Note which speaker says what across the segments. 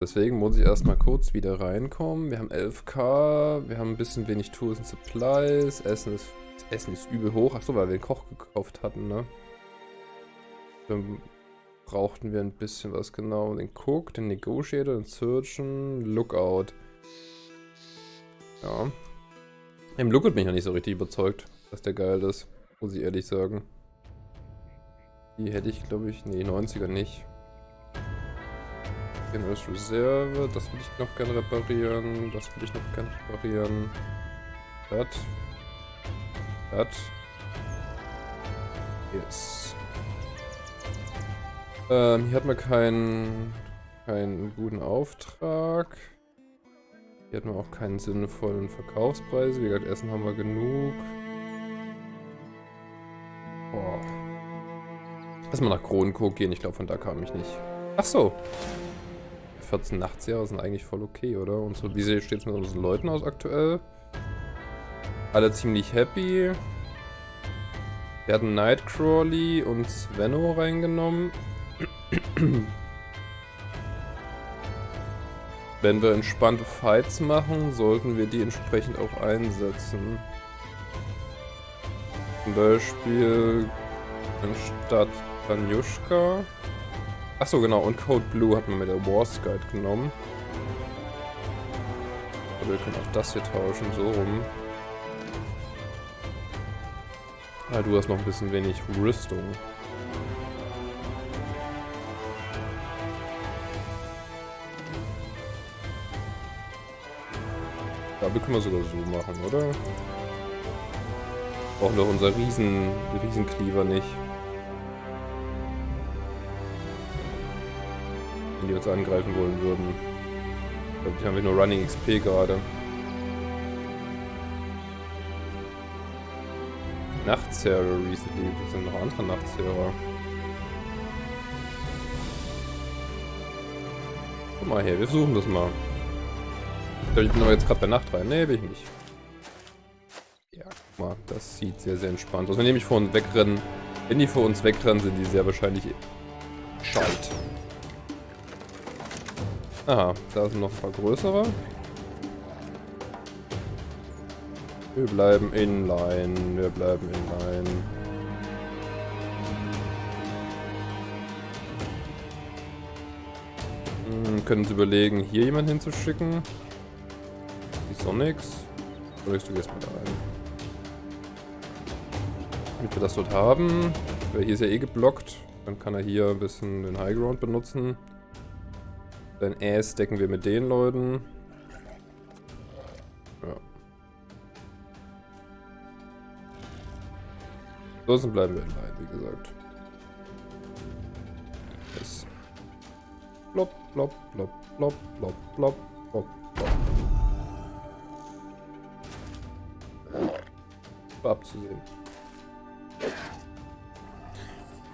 Speaker 1: Deswegen muss ich erstmal kurz wieder reinkommen. Wir haben 11k, wir haben ein bisschen wenig Tools und Supplies. Essen ist, Essen ist übel hoch. Achso, weil wir den Koch gekauft hatten, ne? Dann brauchten wir ein bisschen was genau. Den Cook, den Negotiator, den Surgeon, Lookout. Ja. Im Lookout bin ich noch nicht so richtig überzeugt, dass der geil ist. Muss ich ehrlich sagen. Die hätte ich, glaube ich, nee, 90er nicht. Generous Reserve, das will ich noch gerne reparieren. Das will ich noch gerne reparieren. Das. Das. Yes. Ähm, hier hat man keinen, keinen guten Auftrag. Hier hat man auch keinen sinnvollen Verkaufspreis. Wie gesagt, Essen haben wir genug. Boah. Lass mal nach Kronenko gehen. Ich glaube, von da kam ich nicht. Ach so. 14 Nachtsjahre sind eigentlich voll okay, oder? Und so, wie steht es mit unseren Leuten aus aktuell? Alle ziemlich happy. Wir hatten Nightcrawly und Svenno reingenommen. Wenn wir entspannte Fights machen, sollten wir die entsprechend auch einsetzen. Zum Beispiel anstatt Tanjushka Achso, genau. Und Code Blue hat man mit der Wars Guide genommen. Aber wir können auch das hier tauschen, so rum. Ah, du hast noch ein bisschen wenig Rüstung. Ja, wir können wir sogar so machen, oder? Brauchen wir unser Riesen, Riesencleaver nicht. Die uns angreifen wollen würden. Ich glaube, die haben wir nur Running XP gerade. Nachtserver recently. Das sind noch andere Nachtserver. Guck mal her, wir versuchen das mal. Ich glaube, ich bin aber jetzt gerade bei Nacht rein. Nee, bin ich nicht. Ja, guck mal, das sieht sehr, sehr entspannt aus. Wenn die nämlich vor uns wegrennen, wenn die vor uns wegrennen, sind die sehr wahrscheinlich schalt. Aha, da sind noch ein paar größere. Wir bleiben inline, wir bleiben inline. Hm, können Sie überlegen, hier jemanden hinzuschicken? Die Sonics? Ich du gehst mal da rein? Damit wir das dort haben. Weil hier ist ja eh geblockt. Dann kann er hier ein bisschen den Highground benutzen. Dein Ass decken wir mit den Leuten. Ja. Ansonsten bleiben wir in Line, wie gesagt. Yes. Plop, plop, plop, plop, plop, plop, plop, plop. War abzusehen.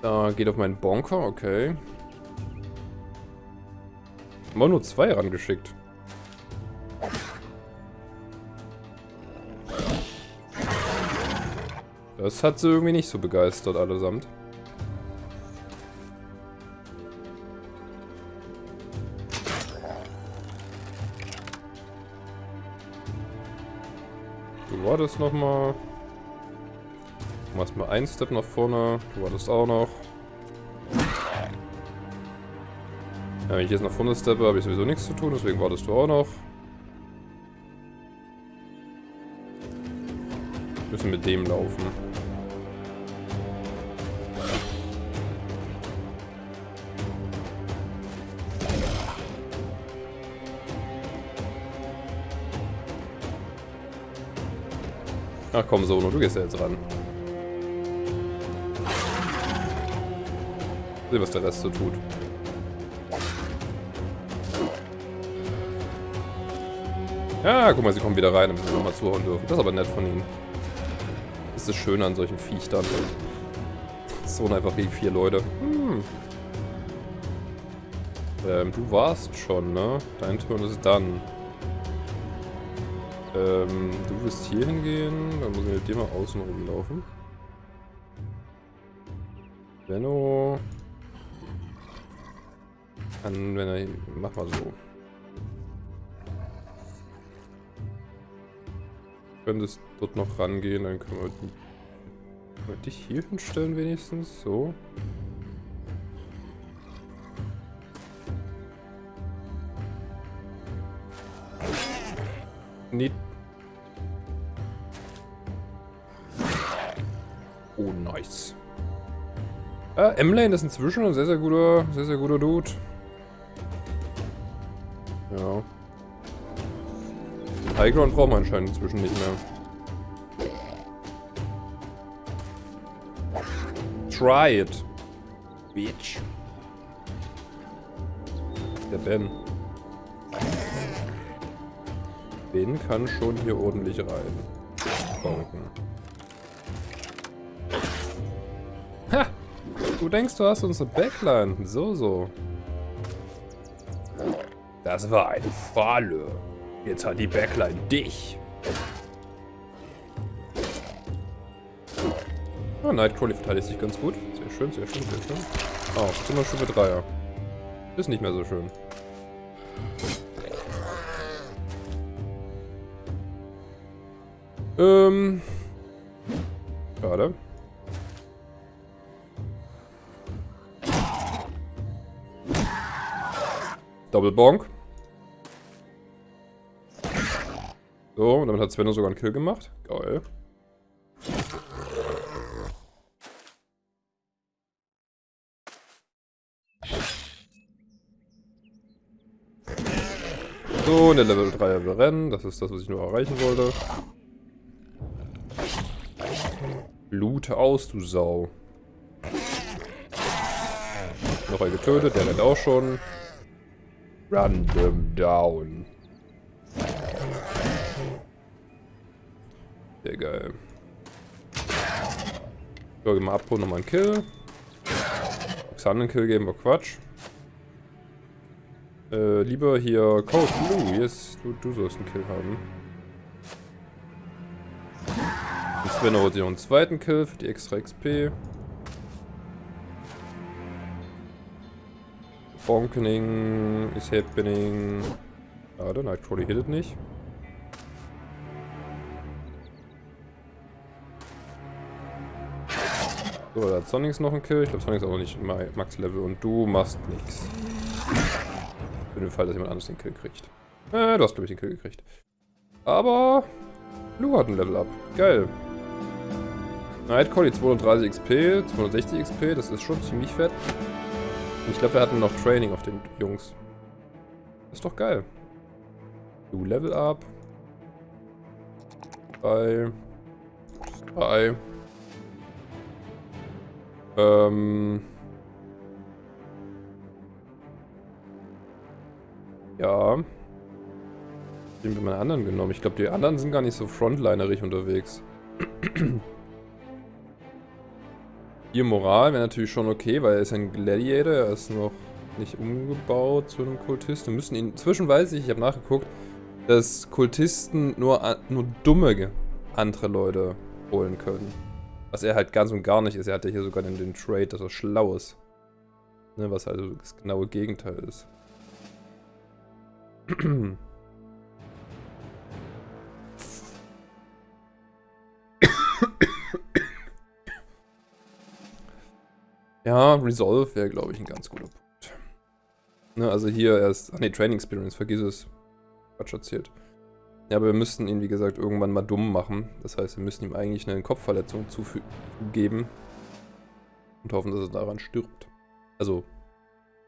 Speaker 1: Da geht auf meinen Bonker, okay. Wir nur zwei rangeschickt. Das hat sie irgendwie nicht so begeistert allesamt. Du wartest nochmal. Du machst mal einen Step nach vorne. Du wartest auch noch. Wenn ich jetzt nach vorne steppe, habe ich sowieso nichts zu tun, deswegen wartest du auch noch. Wir müssen mit dem laufen. Ach komm, Sono, du gehst ja jetzt ran. Sehen, was der Rest so tut. Ja, guck mal, sie kommen wieder rein, damit wir nochmal zuhauen dürfen. Das ist aber nett von ihnen. Das ist das Schöne an solchen Viechtern. So einfach gegen vier Leute. Hm. Ähm, du warst schon, ne? Dein Turn ist dann. Ähm, du wirst hier hingehen. Dann muss ich mit dir mal außen rumlaufen. Benno. Kann, wenn er... Mach mal so. Könntest dort noch rangehen, dann können wir, können wir dich hier hinstellen wenigstens. So. Nicht. Oh, nice. Äh, M-Lane ist inzwischen ein sehr, sehr guter, sehr, sehr guter Dude. Highground brauchen wir anscheinend inzwischen nicht mehr. Try it. Bitch. Der Ben. Ben kann schon hier ordentlich rein. Bonken. Ha! Du denkst, du hast unsere Backline. So, so. Das war eine Falle. Jetzt hat die Backline dich. Ah, Nightcrawly verteidigt sich ganz gut. Sehr schön, sehr schön, sehr schön. Oh, jetzt sind wir Stufe 3er. Ist nicht mehr so schön. Ähm. Schade. Doppelbonk. So, und damit hat Svenno sogar einen Kill gemacht. Geil. So, eine Level 3 Rennen. Das ist das, was ich nur erreichen wollte. Lute aus, du Sau. Noch ein getötet, der rennt auch schon. Them down. Sehr geil. So, gehen wir abholen, nochmal einen Kill. Xander Kill geben wir Quatsch. Äh, lieber hier Code Blue. Yes, du, du sollst einen Kill haben. Und Sven holt sich noch einen zweiten Kill für die extra XP. Bonkening is happening. Schade, Nightcrawly hittet nicht. So, da hat Sonics noch einen Kill. Ich glaube, Sonics ist auch noch nicht Max-Level. Und du machst nichts. Für den Fall, dass jemand anderes den Kill kriegt. Äh, du hast, glaube ich, den Kill gekriegt. Aber Blue hat ein Level Up. Geil. Nightcall, die 230 XP, 260 XP, das ist schon ziemlich fett. Ich glaube, wir hatten noch Training auf den Jungs. Das ist doch geil. Blue Level Up. 3. 3. Ähm. Ja. Den wir meine anderen genommen. Ich glaube, die anderen sind gar nicht so frontlinerig unterwegs. Ihr Moral wäre natürlich schon okay, weil er ist ein Gladiator, er ist noch nicht umgebaut zu einem Kultist. Wir müssen ihn... Inzwischen weiß ich, ich habe nachgeguckt, dass Kultisten nur, nur dumme andere Leute holen können. Was er halt ganz und gar nicht ist. Er hat ja hier sogar den, den Trade, dass er schlau ist. Ne, was also das genaue Gegenteil ist. ja, Resolve wäre, glaube ich, ein ganz guter Punkt. Ne, also hier erst... Ach ne, Training Experience, vergiss es. Quatsch erzählt. Ja, aber wir müssten ihn, wie gesagt, irgendwann mal dumm machen. Das heißt, wir müssen ihm eigentlich eine Kopfverletzung zugeben. Und hoffen, dass er daran stirbt. Also,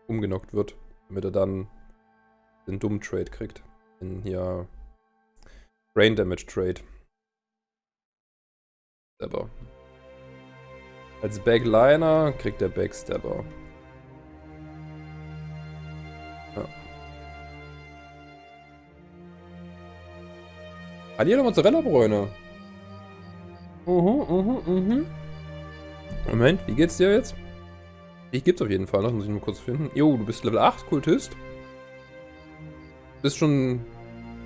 Speaker 1: umgenockt wird. Damit er dann den dummen Trade kriegt. Den hier Brain Damage Trade. Stabber. Als Backliner kriegt er Backstabber. Hallihallo Mozzarella-Bräune. Mhm, mhm, mhm. Moment, wie geht's dir jetzt? Ich gibt's auf jeden Fall, das muss ich nur kurz finden. Jo, du bist Level 8 Kultist. Bist schon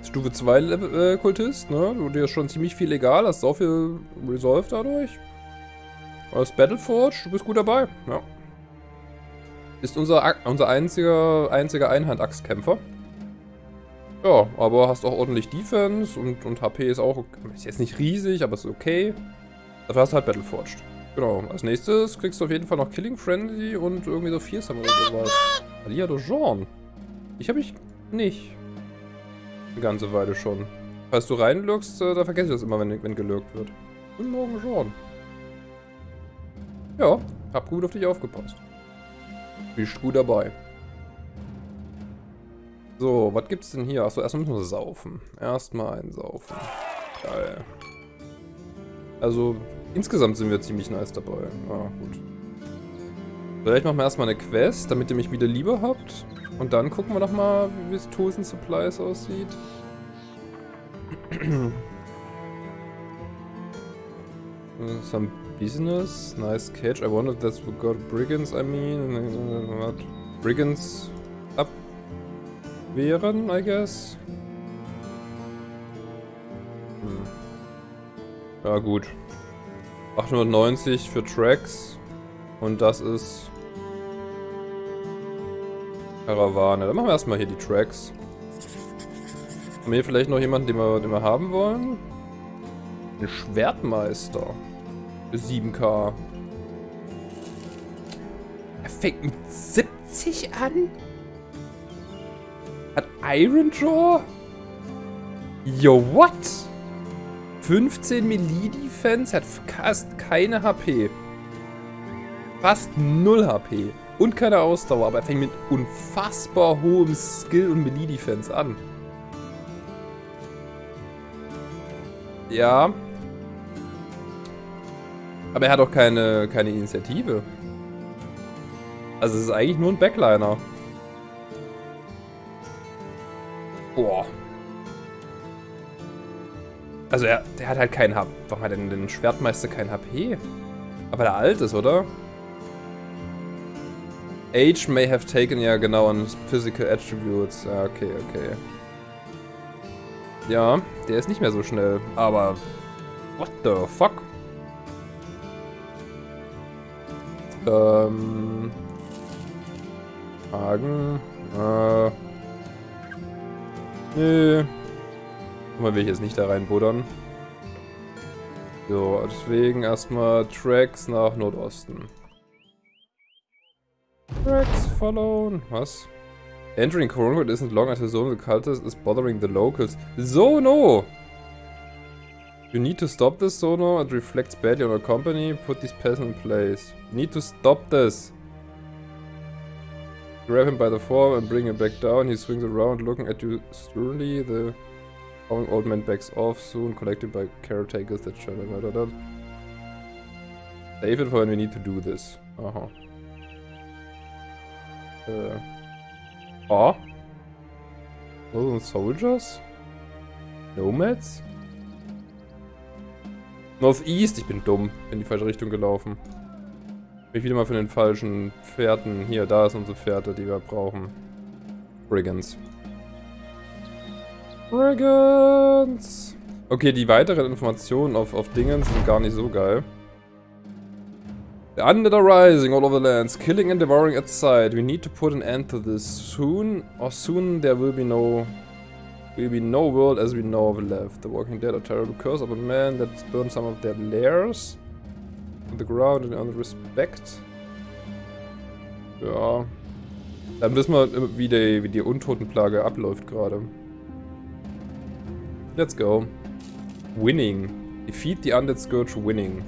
Speaker 1: Stufe 2 Level, äh, Kultist, ne? Du dir ist schon ziemlich viel egal, hast so viel Resolve dadurch. Aus Battleforge, du bist gut dabei, ja. Bist unser, unser einziger, einziger Einhand-Axtkämpfer. Ja, aber hast auch ordentlich Defense und, und HP ist auch, ist jetzt nicht riesig, aber ist okay. Dafür hast du halt Battleforged. Genau, als nächstes kriegst du auf jeden Fall noch Killing Frenzy und irgendwie so Fearsome oder sowas. Alia de Jean. Ich habe ich nicht. Eine ganze Weile schon. Falls du reinlurkst, äh, da vergesse ich das immer, wenn, wenn gelurkt wird. Guten Morgen, Jean. Ja, hab gut auf dich aufgepasst. Bist gut dabei. So, was gibt's denn hier? Achso, erstmal müssen wir saufen. Erstmal einsaufen. Geil. Also, insgesamt sind wir ziemlich nice dabei. Ja, gut. Vielleicht machen wir erstmal eine Quest, damit ihr mich wieder lieber habt. Und dann gucken wir nochmal, wie es Tools and Supplies aussieht. Some business, nice catch. I wondered that's what got brigands, I mean. What? Brigands abwehren, I guess. Hm. Ja gut. 890 für Tracks. Und das ist Karawane. Dann machen wir erstmal hier die Tracks. Haben wir hier vielleicht noch jemanden, den wir, den wir haben wollen? Ein Schwertmeister. Für 7k. Er fängt mit 70 an? Hat Iron Jaw? Yo, what? 15 Melee Defense, hat fast keine HP. Fast 0 HP. Und keine Ausdauer, aber er fängt mit unfassbar hohem Skill und Melee Defense an. Ja. Aber er hat auch keine, keine Initiative. Also es ist eigentlich nur ein Backliner. Boah. Also er, der hat halt keinen HP. Warum hat denn den Schwertmeister kein HP? Aber der alt ist, oder? Age may have taken, ja genau, an Physical Attributes. Ja, okay, okay. Ja, der ist nicht mehr so schnell. Aber, what the fuck? Ähm... Hagen, äh... Nö. Mal will ich jetzt nicht da reinbuddern. So, deswegen erstmal Tracks nach Nordosten. Tracks followen. Was? Entering Coronwood isn't long the zone the cultist is bothering the locals. Zono! You need to stop this, Zono. It reflects badly on our company. Put these peasants in place. You need to stop this. Grab him by the form and bring him back down. He swings around looking at you sternly. The old man backs off, soon collected by caretakers that shut him. Save it for when we need to do this. Uh -huh. Uh. Oh. Northern Soldiers? Nomads? Northeast, ich bin dumm. In die falsche Richtung gelaufen. Bin ich wieder mal von den falschen Pferden. Hier, da ist unsere Pferde, die wir brauchen. Brigands. Brigands! Okay, die weiteren Informationen auf, auf Dingen sind gar nicht so geil. The undead are rising all over the lands, killing and devouring at sight. We need to put an end to this soon, or soon there will be no will be no world as we know of left. The walking dead are terrible curse upon men that burn some of their lairs on the ground and earn respect. Ja. Dann wissen wir, wie die, wie die Untotenplage abläuft gerade. Let's go. Winning. Defeat the Undead Scourge winning.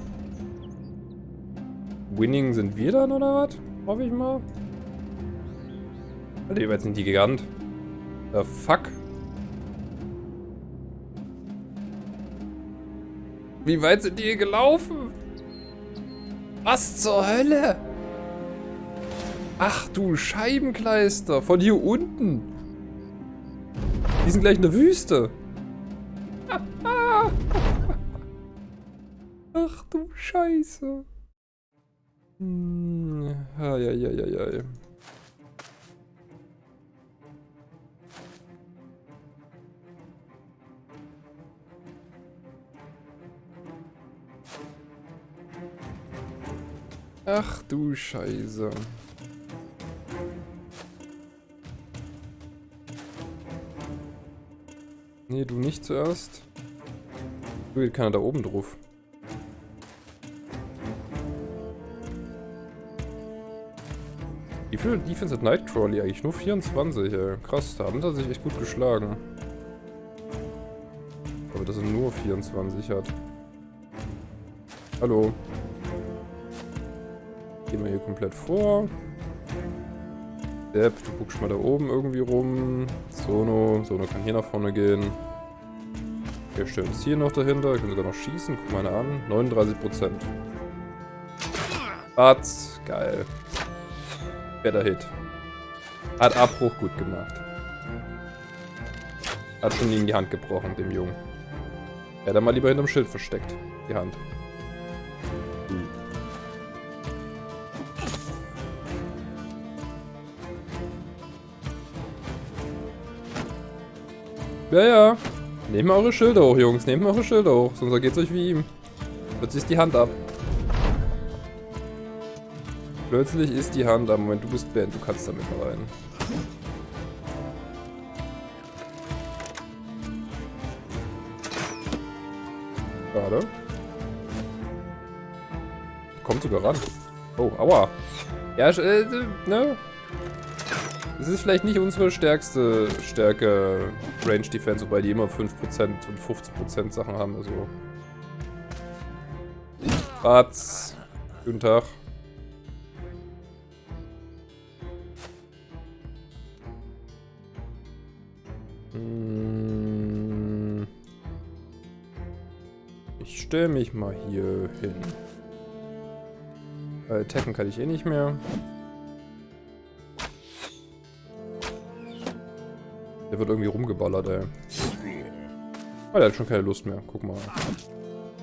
Speaker 1: Winning sind wir dann, oder was? Hoffe ich mal. Alter, wie weit sind die Gigant? The fuck? Wie weit sind die hier gelaufen? Was zur Hölle? Ach du Scheibenkleister, von hier unten. Die sind gleich in der Wüste. Ach du Scheiße. Hm, ai, Ach du Scheiße. Nee, du nicht zuerst. Du geht keiner da oben drauf. Wie viel Defense hat Nightcrawly eigentlich? Nur 24, ey. Krass, da haben sie sich echt gut geschlagen. Aber dass er nur 24 hat. Hallo. Gehen wir hier komplett vor. Depp, du guckst mal da oben irgendwie rum. Sono, Sono kann hier nach vorne gehen. Wir stellen uns hier noch dahinter. Wir können sogar noch schießen. Guck mal an. 39%. Batz. Geil. Better Hit. Hat Abbruch gut gemacht. Hat schon ihm die Hand gebrochen, dem Jungen. Er hat mal lieber hinterm Schild versteckt. Die Hand. Ja, ja. Nehmt eure Schilder hoch, Jungs. Nehmt eure Schilder hoch, sonst geht's euch wie ihm. Plötzlich ist die Hand ab. Plötzlich ist die Hand ab. Moment, du bist Ben, du kannst damit rein. Schade. Kommt sogar ran. Oh, aua. Ja, äh, ne? Das ist vielleicht nicht unsere stärkste Stärke Range Defense, wobei die immer 5% und 15% Sachen haben, also. Batz. Guten Tag. Hm. Ich stelle mich mal hier hin. Äh, attacken kann ich eh nicht mehr. Der wird irgendwie rumgeballert, ey. Oh, der hat schon keine Lust mehr. Guck mal.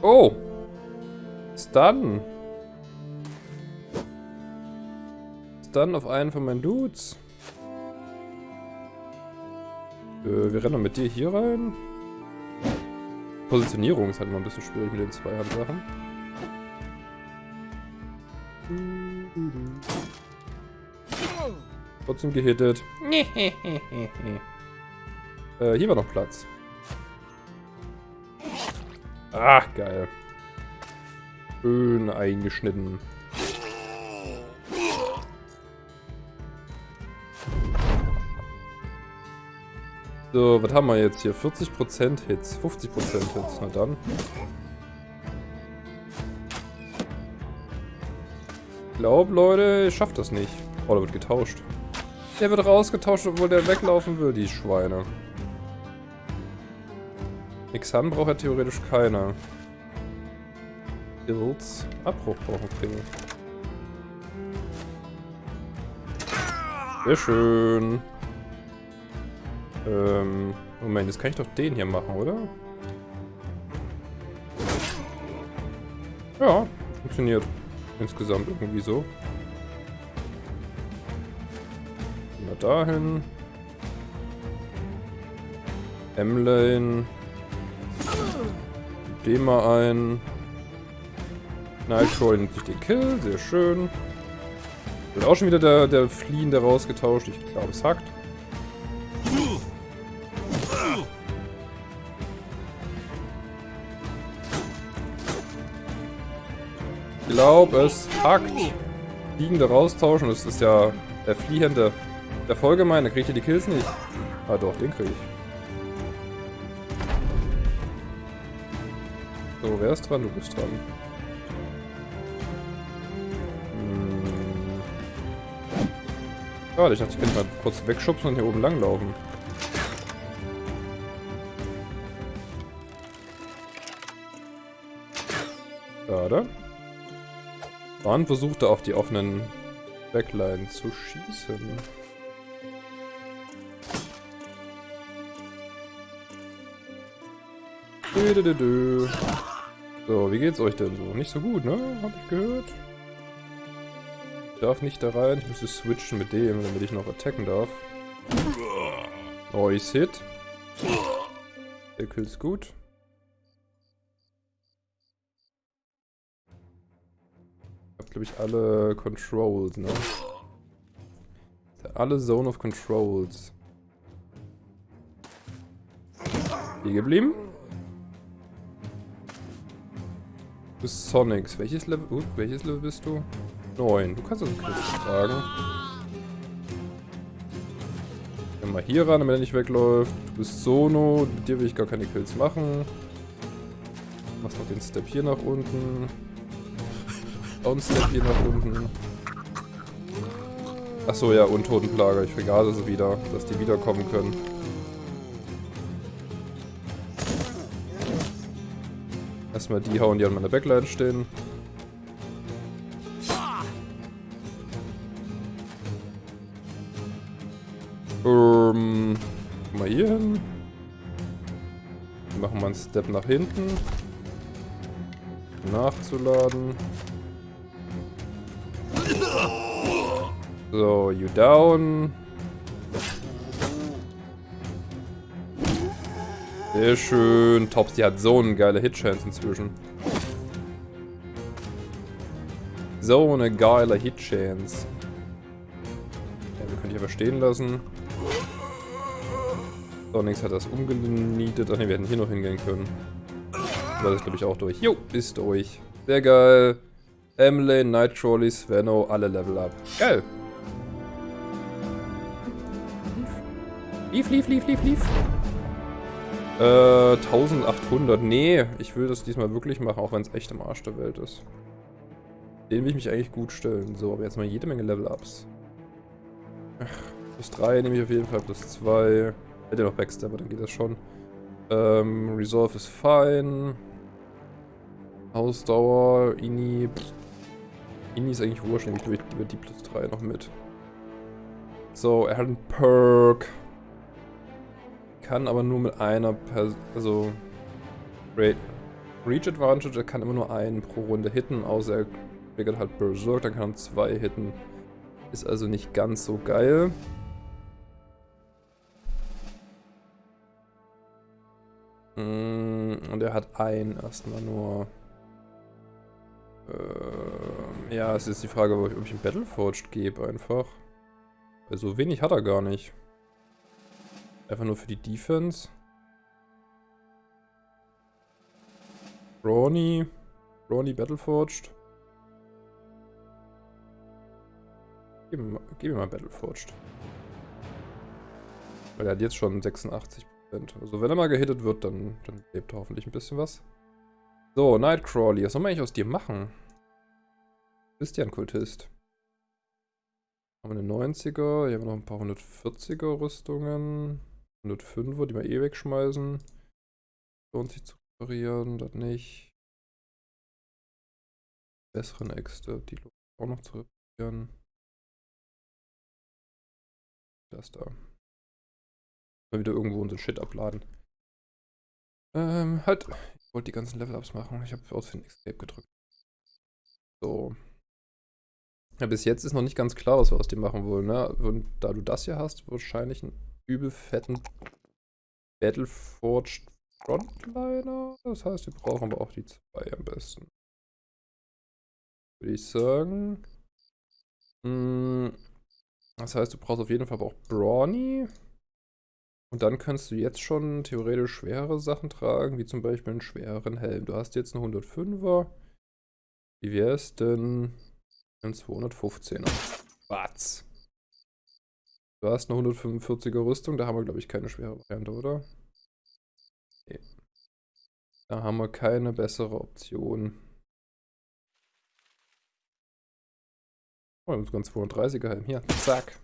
Speaker 1: Oh! Stun! Stun auf einen von meinen Dudes. Äh, wir rennen mit dir hier rein. Positionierung ist halt immer ein bisschen schwierig mit den Zweihand-Sachen. Trotzdem gehittet. Äh, hier war noch Platz. Ach, geil. Schön eingeschnitten. So, was haben wir jetzt hier? 40% Hits, 50% Hits. Na dann. Ich glaube, Leute, ich schaff das nicht. Oh, da wird getauscht. Der wird rausgetauscht, obwohl der weglaufen will, die Schweine. Xan braucht ja theoretisch keiner. Builds. Abbruch brauchen kriegen. Sehr schön. Ähm, Moment, jetzt kann ich doch den hier machen, oder? Ja, funktioniert. Insgesamt irgendwie so. Wir dahin. M-Lane. Den mal ein. Nightcrawler nimmt sich den Kill, sehr schön. Wird auch schon wieder der, der Fliehende rausgetauscht. Ich glaube, es hackt. Ich glaube, es hackt. Fliegende raustauschen, das ist ja der Fliehende. Der Folgemein, da kriegt ihr die Kills nicht. Ah doch, den kriege ich. Wer ist dran? Du bist dran. Hm. Schade, ich dachte, ich könnte mal kurz wegschubsen und hier oben langlaufen. Schade. Bahn versuchte auf die offenen Backline zu schießen. Dö, dö, dö. So, wie geht's euch denn so? Nicht so gut, ne? Hab ich gehört. Ich darf nicht da rein. Ich müsste switchen mit dem, damit ich noch attacken darf. Nice Hit. Der Kill's gut. Ich hab, glaube ich, alle Controls, ne? Alle Zone of Controls. Hier geblieben. Du bist Sonics. Welches Level, uh, welches Level bist du? 9. Du kannst also Kills tragen. Gehen mal hier ran, damit er nicht wegläuft. Du bist Sono. Mit dir will ich gar keine Kills machen. Machst noch den Step hier nach unten. Down-Step hier nach unten. Achso, ja, Untotenplage. Ich vergaß es wieder, dass die wiederkommen können. Erstmal die hauen, die an meiner Backline stehen. Ähm, mal hier hin. Machen wir einen Step nach hinten. Nachzuladen. So, you down. Sehr schön. Tops, die hat so eine geile Hitchance inzwischen. So eine geile Hitchance. Ja, wir können die aber stehen lassen. So, nichts hat das umgenietet. Ach ne, wir hätten hier noch hingehen können. Aber das glaube ich, auch durch. Jo, ist durch. Sehr geil. Emily, Nightcrawly, Sveno, alle Level up. Geil. Lief, lief, lief, lief, lief. Äh, 1800. Nee, ich will das diesmal wirklich machen, auch wenn es echt im Arsch der Welt ist. Den will ich mich eigentlich gut stellen. So, aber jetzt mal jede Menge Level-Ups. Plus 3 nehme ich auf jeden Fall, plus 2. Hätte noch Backstabber, dann geht das schon. Ähm, Resolve ist fein. Ausdauer, Ini. Ini ist eigentlich wurscht, nehme ich über die plus 3 noch mit. So, er hat einen Perk kann aber nur mit einer Person, also Reach Advantage, er kann immer nur einen pro Runde hitten, außer er triggert halt Berserk, dann kann er zwei hitten. Ist also nicht ganz so geil. Mm, und er hat einen erstmal nur. Äh, ja, es ist die Frage, ob ich ihm Battleforged gebe einfach. Weil so wenig hat er gar nicht. Einfach nur für die Defense. Brawny. Brawny Battleforged. Gib mir, mal, gib mir mal Battleforged. Weil er hat jetzt schon 86%. Also wenn er mal gehittet wird, dann, dann lebt er hoffentlich ein bisschen was. So, Nightcrawly. Was soll man eigentlich aus dir machen? Bist ja ein Kultist. Haben wir eine 90er, hier haben wir noch ein paar 140er Rüstungen. 105er, die wir eh wegschmeißen. Lohnt sich zu reparieren, das nicht. Besseren Äxte, die lohnt auch noch zu reparieren. Das da. Mal wieder irgendwo unser Shit abladen. Ähm, halt. Ich wollte die ganzen Level-Ups machen. Ich habe aus den Escape gedrückt. So. Ja, bis jetzt ist noch nicht ganz klar, was wir aus dem machen wollen, ne? Und da du das hier hast, wahrscheinlich ein übel fetten Battleforged Frontliner. Das heißt, wir brauchen aber auch die zwei am besten. Würde ich sagen. Hm, das heißt, du brauchst auf jeden Fall aber auch Brawny. Und dann kannst du jetzt schon theoretisch schwere Sachen tragen, wie zum Beispiel einen schwereren Helm. Du hast jetzt einen 105er. Wie wäre es denn ein 215er? Was? Du hast eine 145er Rüstung, da haben wir, glaube ich, keine schwere Variante, oder? Nee. Da haben wir keine bessere Option. Oh, wir haben sogar einen 230er Helm. Hier, zack.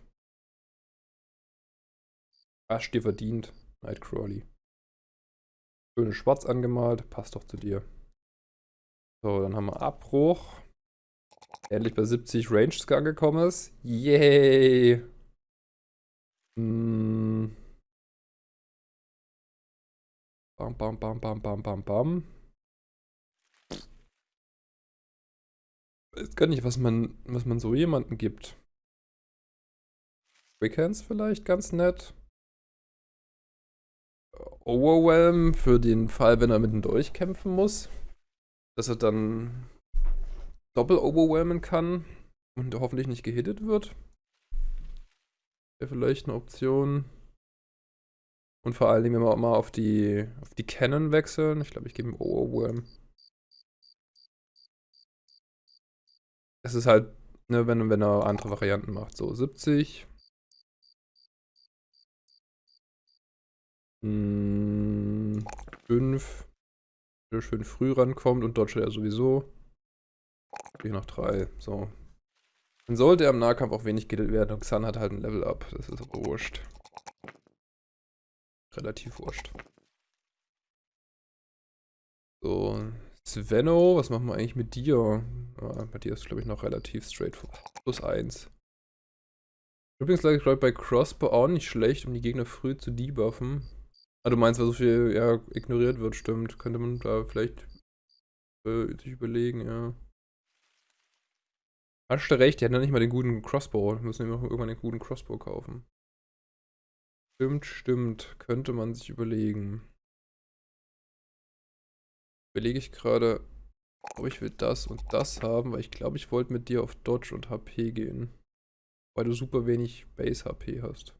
Speaker 1: Hast dir verdient, Nightcrawly. Schöne schwarz angemalt, passt doch zu dir. So, dann haben wir Abbruch. Endlich bei 70 Range angekommen ist. Yay! Hm. Bam, bam, bam, bam, bam, bam, bam. Ich weiß gar nicht, was man, was man so jemanden gibt. Quickhands vielleicht ganz nett. Overwhelm für den Fall, wenn er mit dem Dolch kämpfen muss. Dass er dann doppel overwhelmen kann und hoffentlich nicht gehittet wird. Wäre vielleicht eine Option. Und vor allen Dingen, wenn wir auch mal auf die, auf die Canon wechseln. Ich glaube, ich gebe ihm Ohrwurm. Es ist halt, ne, wenn, wenn er andere Varianten macht. So, 70. Hm, 5. Der schön früh rankommt und dodge er sowieso. Hier noch 3. So. Dann sollte er im Nahkampf auch wenig gehittet werden und Xan hat halt ein Level Up. Das ist aber wurscht. Relativ wurscht. So, Svenno, was machen wir eigentlich mit dir? Ah, bei dir ist glaube ich noch relativ straightforward. Plus 1. Übrigens glaube bei Crossbow auch nicht schlecht, um die Gegner früh zu debuffen. Ah, du meinst, weil so viel ja, ignoriert wird, stimmt. Könnte man da vielleicht äh, sich überlegen, ja. Hast du recht, die hatten ja nicht mal den guten Crossbow. Wir müssen irgendwann den guten Crossbow kaufen. Stimmt, stimmt. Könnte man sich überlegen. Überlege ich gerade, ob ich will das und das haben, weil ich glaube, ich wollte mit dir auf Dodge und HP gehen. Weil du super wenig Base-HP hast.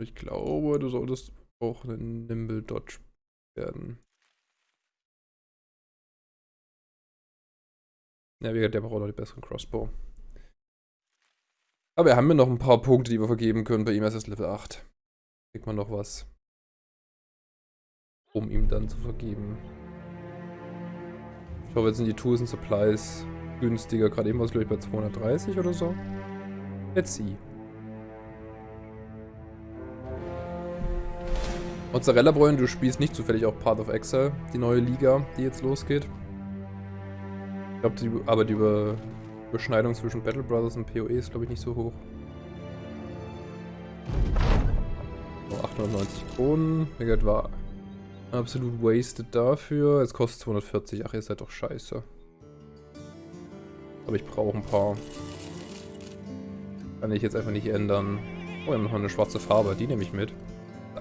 Speaker 1: Ich glaube, du solltest auch ein Nimble Dodge werden. Ja, wie gesagt, der braucht auch noch die besseren Crossbow. Aber wir haben ja noch ein paar Punkte, die wir vergeben können. Bei ihm ist es Level 8. Kriegt man noch was. Um ihm dann zu vergeben. Ich hoffe, jetzt sind die Tools und Supplies günstiger. Gerade eben war es, glaube ich, bei 230 oder so. Let's see. Mozzarella-Bräuen, du spielst nicht zufällig auch Part of Excel, die neue Liga, die jetzt losgeht. Ich glaube, aber die Über Überschneidung zwischen Battle Brothers und PoE ist, glaube ich, nicht so hoch. Oh, 890 Kronen. Wie war absolut wasted dafür. Jetzt kostet 240. Ach, ihr seid doch scheiße. Aber ich brauche ein paar. Kann ich jetzt einfach nicht ändern. Oh, wir haben noch eine schwarze Farbe. Die nehme ich mit.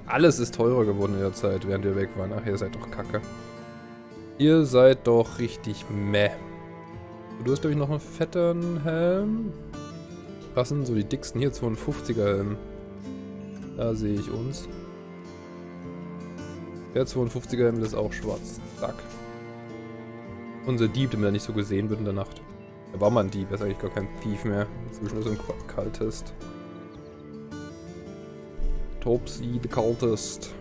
Speaker 1: Alles ist teurer geworden in der Zeit, während wir weg waren. Ach, ihr seid doch kacke. Ihr seid doch richtig meh. Du hast, glaube ich, noch einen fetten Helm. Was sind so die dicksten hier? 52er Helm. Da sehe ich uns. Der 52er Helm ist auch schwarz. Zack. Unser Dieb, damit er nicht so gesehen wird in der Nacht. Er war mal ein Dieb, er ist eigentlich gar kein Thief mehr. Inzwischen ist er ein Cultist. Topsy, the Cultist.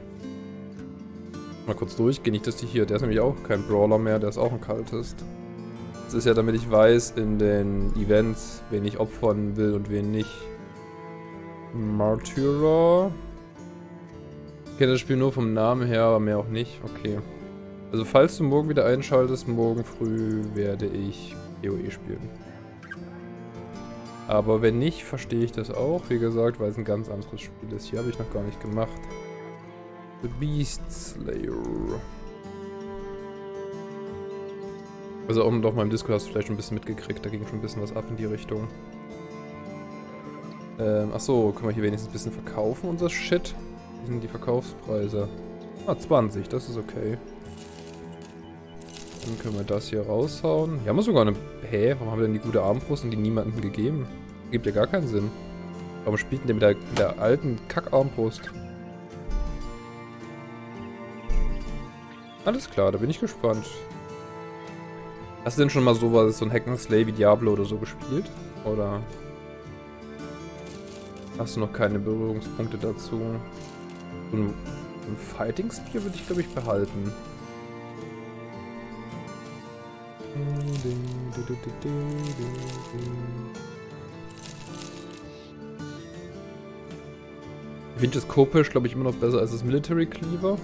Speaker 1: Mal kurz durchgehen, nicht dass die hier, der ist nämlich auch kein Brawler mehr, der ist auch ein Cultist. Das ist ja, damit ich weiß in den Events, wen ich opfern will und wen nicht. Martyrer. Ich kenne das Spiel nur vom Namen her, aber mehr auch nicht. Okay. Also falls du morgen wieder einschaltest, morgen früh werde ich PoE spielen. Aber wenn nicht, verstehe ich das auch. Wie gesagt, weil es ein ganz anderes Spiel ist. Hier habe ich noch gar nicht gemacht. The Beast Slayer. Also um auf meinem Discord hast du vielleicht schon ein bisschen mitgekriegt, da ging schon ein bisschen was ab in die Richtung. Ähm, achso, können wir hier wenigstens ein bisschen verkaufen, unser Shit? Wie sind die Verkaufspreise? Ah, 20, das ist okay. Dann können wir das hier raushauen. Hier haben wir sogar eine... Hä? Warum haben wir denn die gute Armbrust und die niemandem gegeben? Gibt ja gar keinen Sinn. Warum spielt denn der mit der, mit der alten Kack-Armbrust? Alles klar, da bin ich gespannt. Hast du denn schon mal sowas, so ein Hack wie Diablo oder so gespielt? Oder hast du noch keine Berührungspunkte dazu? So ein, ein Fighting Spear würde ich, glaube ich, behalten. Ich finde das Kopisch, glaube ich, immer noch besser als das Military Cleaver.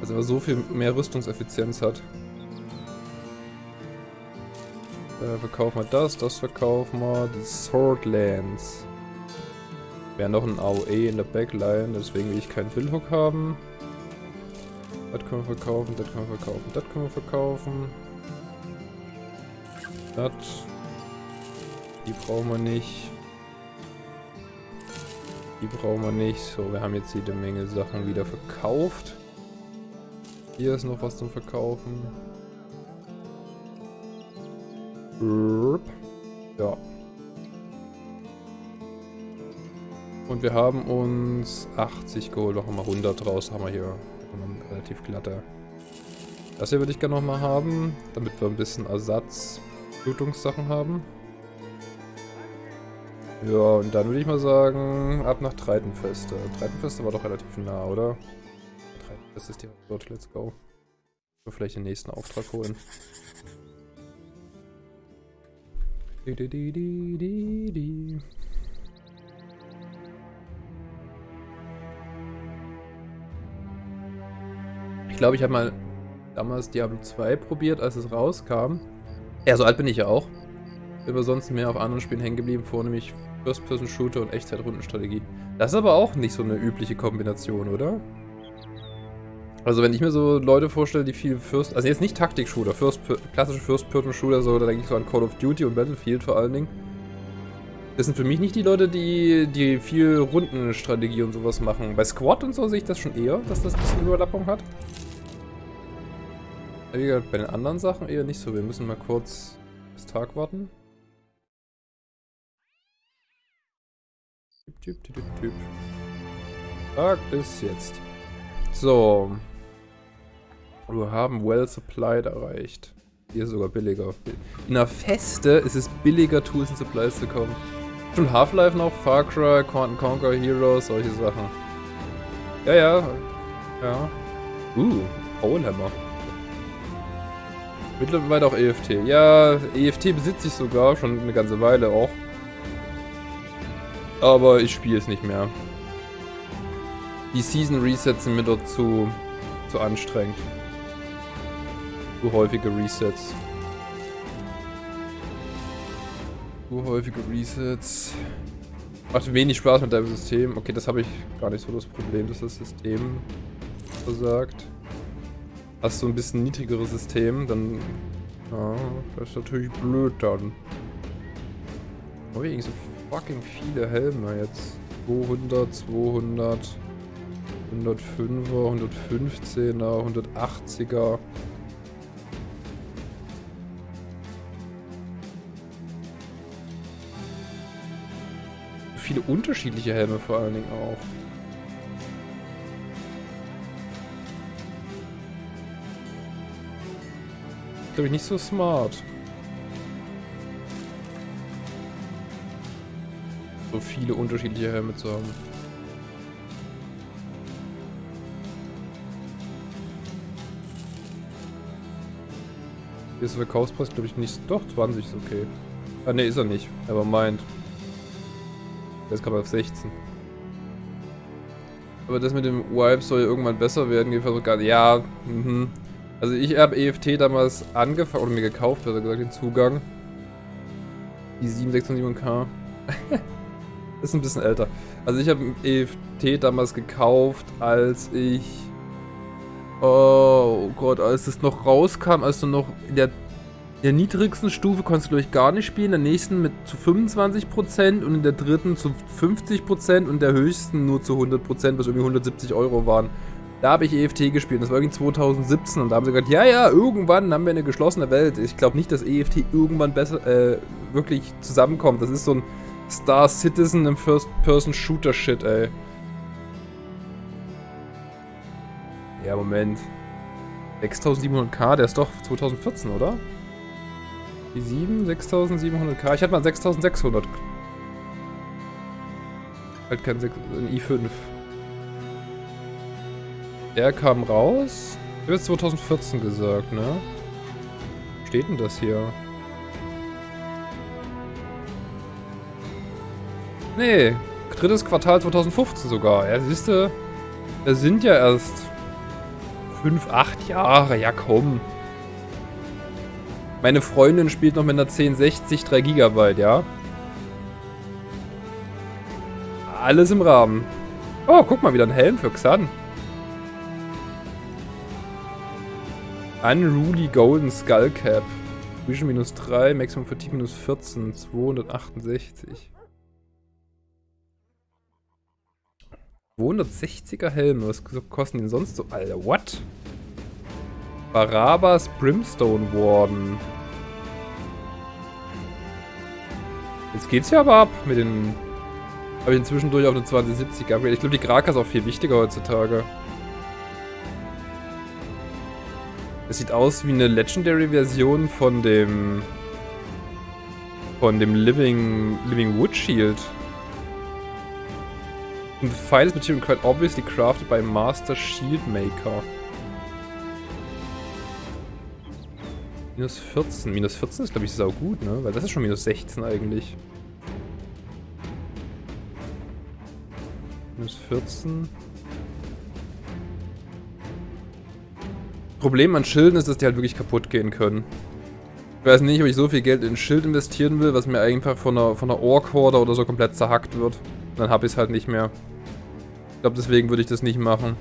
Speaker 1: Also er so viel mehr Rüstungseffizienz hat. Äh, verkaufen wir das, das verkaufen wir. Die Swordlands. Wir haben noch ein AOE in der Backline, deswegen will ich keinen Windhook haben. Das können wir verkaufen, das können wir verkaufen, das können wir verkaufen. Das. Die brauchen wir nicht. Die brauchen wir nicht. So, wir haben jetzt jede Menge Sachen wieder verkauft. Hier ist noch was zum Verkaufen. Ja. Und wir haben uns 80 geholt, noch mal 100 draus haben wir hier. Relativ glatter. Das hier würde ich gerne nochmal haben, damit wir ein bisschen Ersatz Blutungssachen haben. Ja, und dann würde ich mal sagen, ab nach Treitenfeste. Treitenfeste war doch relativ nah, oder? Treitenfeste ist direkt dort, let's go. Wir vielleicht den nächsten Auftrag holen. Die, die, die, die, die. Ich glaube, ich habe mal damals Diablo 2 probiert, als es rauskam. Ja, so alt bin ich ja auch. Bin aber sonst mehr auf anderen Spielen hängen geblieben, vornehmlich First-Person-Shooter und Echtzeit-Rundenstrategie. Das ist aber auch nicht so eine übliche Kombination, oder? Also wenn ich mir so Leute vorstelle, die viel First... Also jetzt nicht Taktik-Shooter, First, klassische First-Person-Shooter, so, da denke ich so an Call of Duty und Battlefield vor allen Dingen. Das sind für mich nicht die Leute, die, die viel Rundenstrategie und sowas machen. Bei Squad und so sehe ich das schon eher, dass das ein bisschen Überlappung hat. Wie gesagt, bei den anderen Sachen eher nicht so. Wir müssen mal kurz bis Tag warten. Tag ist jetzt. So. Wir haben Well Supplied erreicht. Hier sogar billiger. In der Feste ist es billiger, Tools und Supplies zu kommen. Schon Half-Life noch, Far Cry, Quantum Conquer, Heroes, solche Sachen. Ja, ja. Ja. Uh, Polehammer. Mittlerweile auch EFT. Ja, EFT besitze ich sogar, schon eine ganze Weile auch. Aber ich spiele es nicht mehr. Die Season Resets sind mir dort zu, zu anstrengend. Zu häufige Resets. Zu häufige Resets. Macht wenig Spaß mit deinem System. Okay, das habe ich gar nicht so das Problem, dass das System versagt hast du ein bisschen niedrigeres System, dann... Ja, das ist natürlich blöd dann. Oh, hier so fucking viele Helme jetzt. 200, 200, 105er, 115er, 180er. Viele unterschiedliche Helme vor allen Dingen auch. glaube ich, nicht so smart. So viele unterschiedliche Helme zu haben. Hier ist der Verkaufspreis, glaube ich, nicht. Doch, 20 ist okay. Ah, ne, ist er nicht. Aber meint. Jetzt kam er auf 16. Aber das mit dem Wipe soll ja irgendwann besser werden. Ja, mhm. Also ich habe EFT damals angefangen, oder mir gekauft, besser gesagt, den Zugang. Die 7607K. ist ein bisschen älter. Also ich habe EFT damals gekauft, als ich... Oh Gott, als es noch rauskam, als du noch in der, der niedrigsten Stufe konntest du glaube ich gar nicht spielen, in der nächsten mit zu 25% und in der dritten zu 50% und der höchsten nur zu 100%, was irgendwie 170 Euro waren. Da habe ich EFT gespielt. Das war irgendwie 2017 und da haben sie gesagt, ja, ja, irgendwann haben wir eine geschlossene Welt. Ich glaube nicht, dass EFT irgendwann besser, äh, wirklich zusammenkommt. Das ist so ein Star Citizen im First-Person-Shooter-Shit, ey. Ja, Moment. 6700K, der ist doch 2014, oder? Die 7, 6700K. Ich hatte mal 6600. Halt kein 6, ein i5. Der kam raus. Ich habe jetzt 2014 gesagt, ne? Steht denn das hier? Nee, drittes Quartal 2015 sogar. Ja, siehst du, das sind ja erst 5, 8 Jahre. Ja, komm. Meine Freundin spielt noch mit einer 1060 3 GB, ja? Alles im Rahmen. Oh, guck mal, wieder ein Helm für Xan. Unruly Golden Skull Cap. Vision minus 3, Maximum Fatigue minus 14, 268. 260er Helme, was kosten die denn sonst so? Alter, what? Barabbas Brimstone Warden. Jetzt geht's ja aber ab mit den Habe ich inzwischen durch auf eine 2070 geupgradet. Ich glaube, die Graka ist auch viel wichtiger heutzutage. Es sieht aus wie eine Legendary-Version von dem... von dem Living, Living Wood Shield. And the finest material quite obviously crafted by Master Shield Maker. Minus 14. Minus 14 ist, glaube ich, sau gut, ne? Weil das ist schon minus 16 eigentlich. Minus 14. Problem an Schilden ist, dass die halt wirklich kaputt gehen können. Ich weiß nicht, ob ich so viel Geld in ein Schild investieren will, was mir einfach von einer, von einer Ork-Horde oder so komplett zerhackt wird. Dann habe ich es halt nicht mehr. Ich glaube, deswegen würde ich das nicht machen.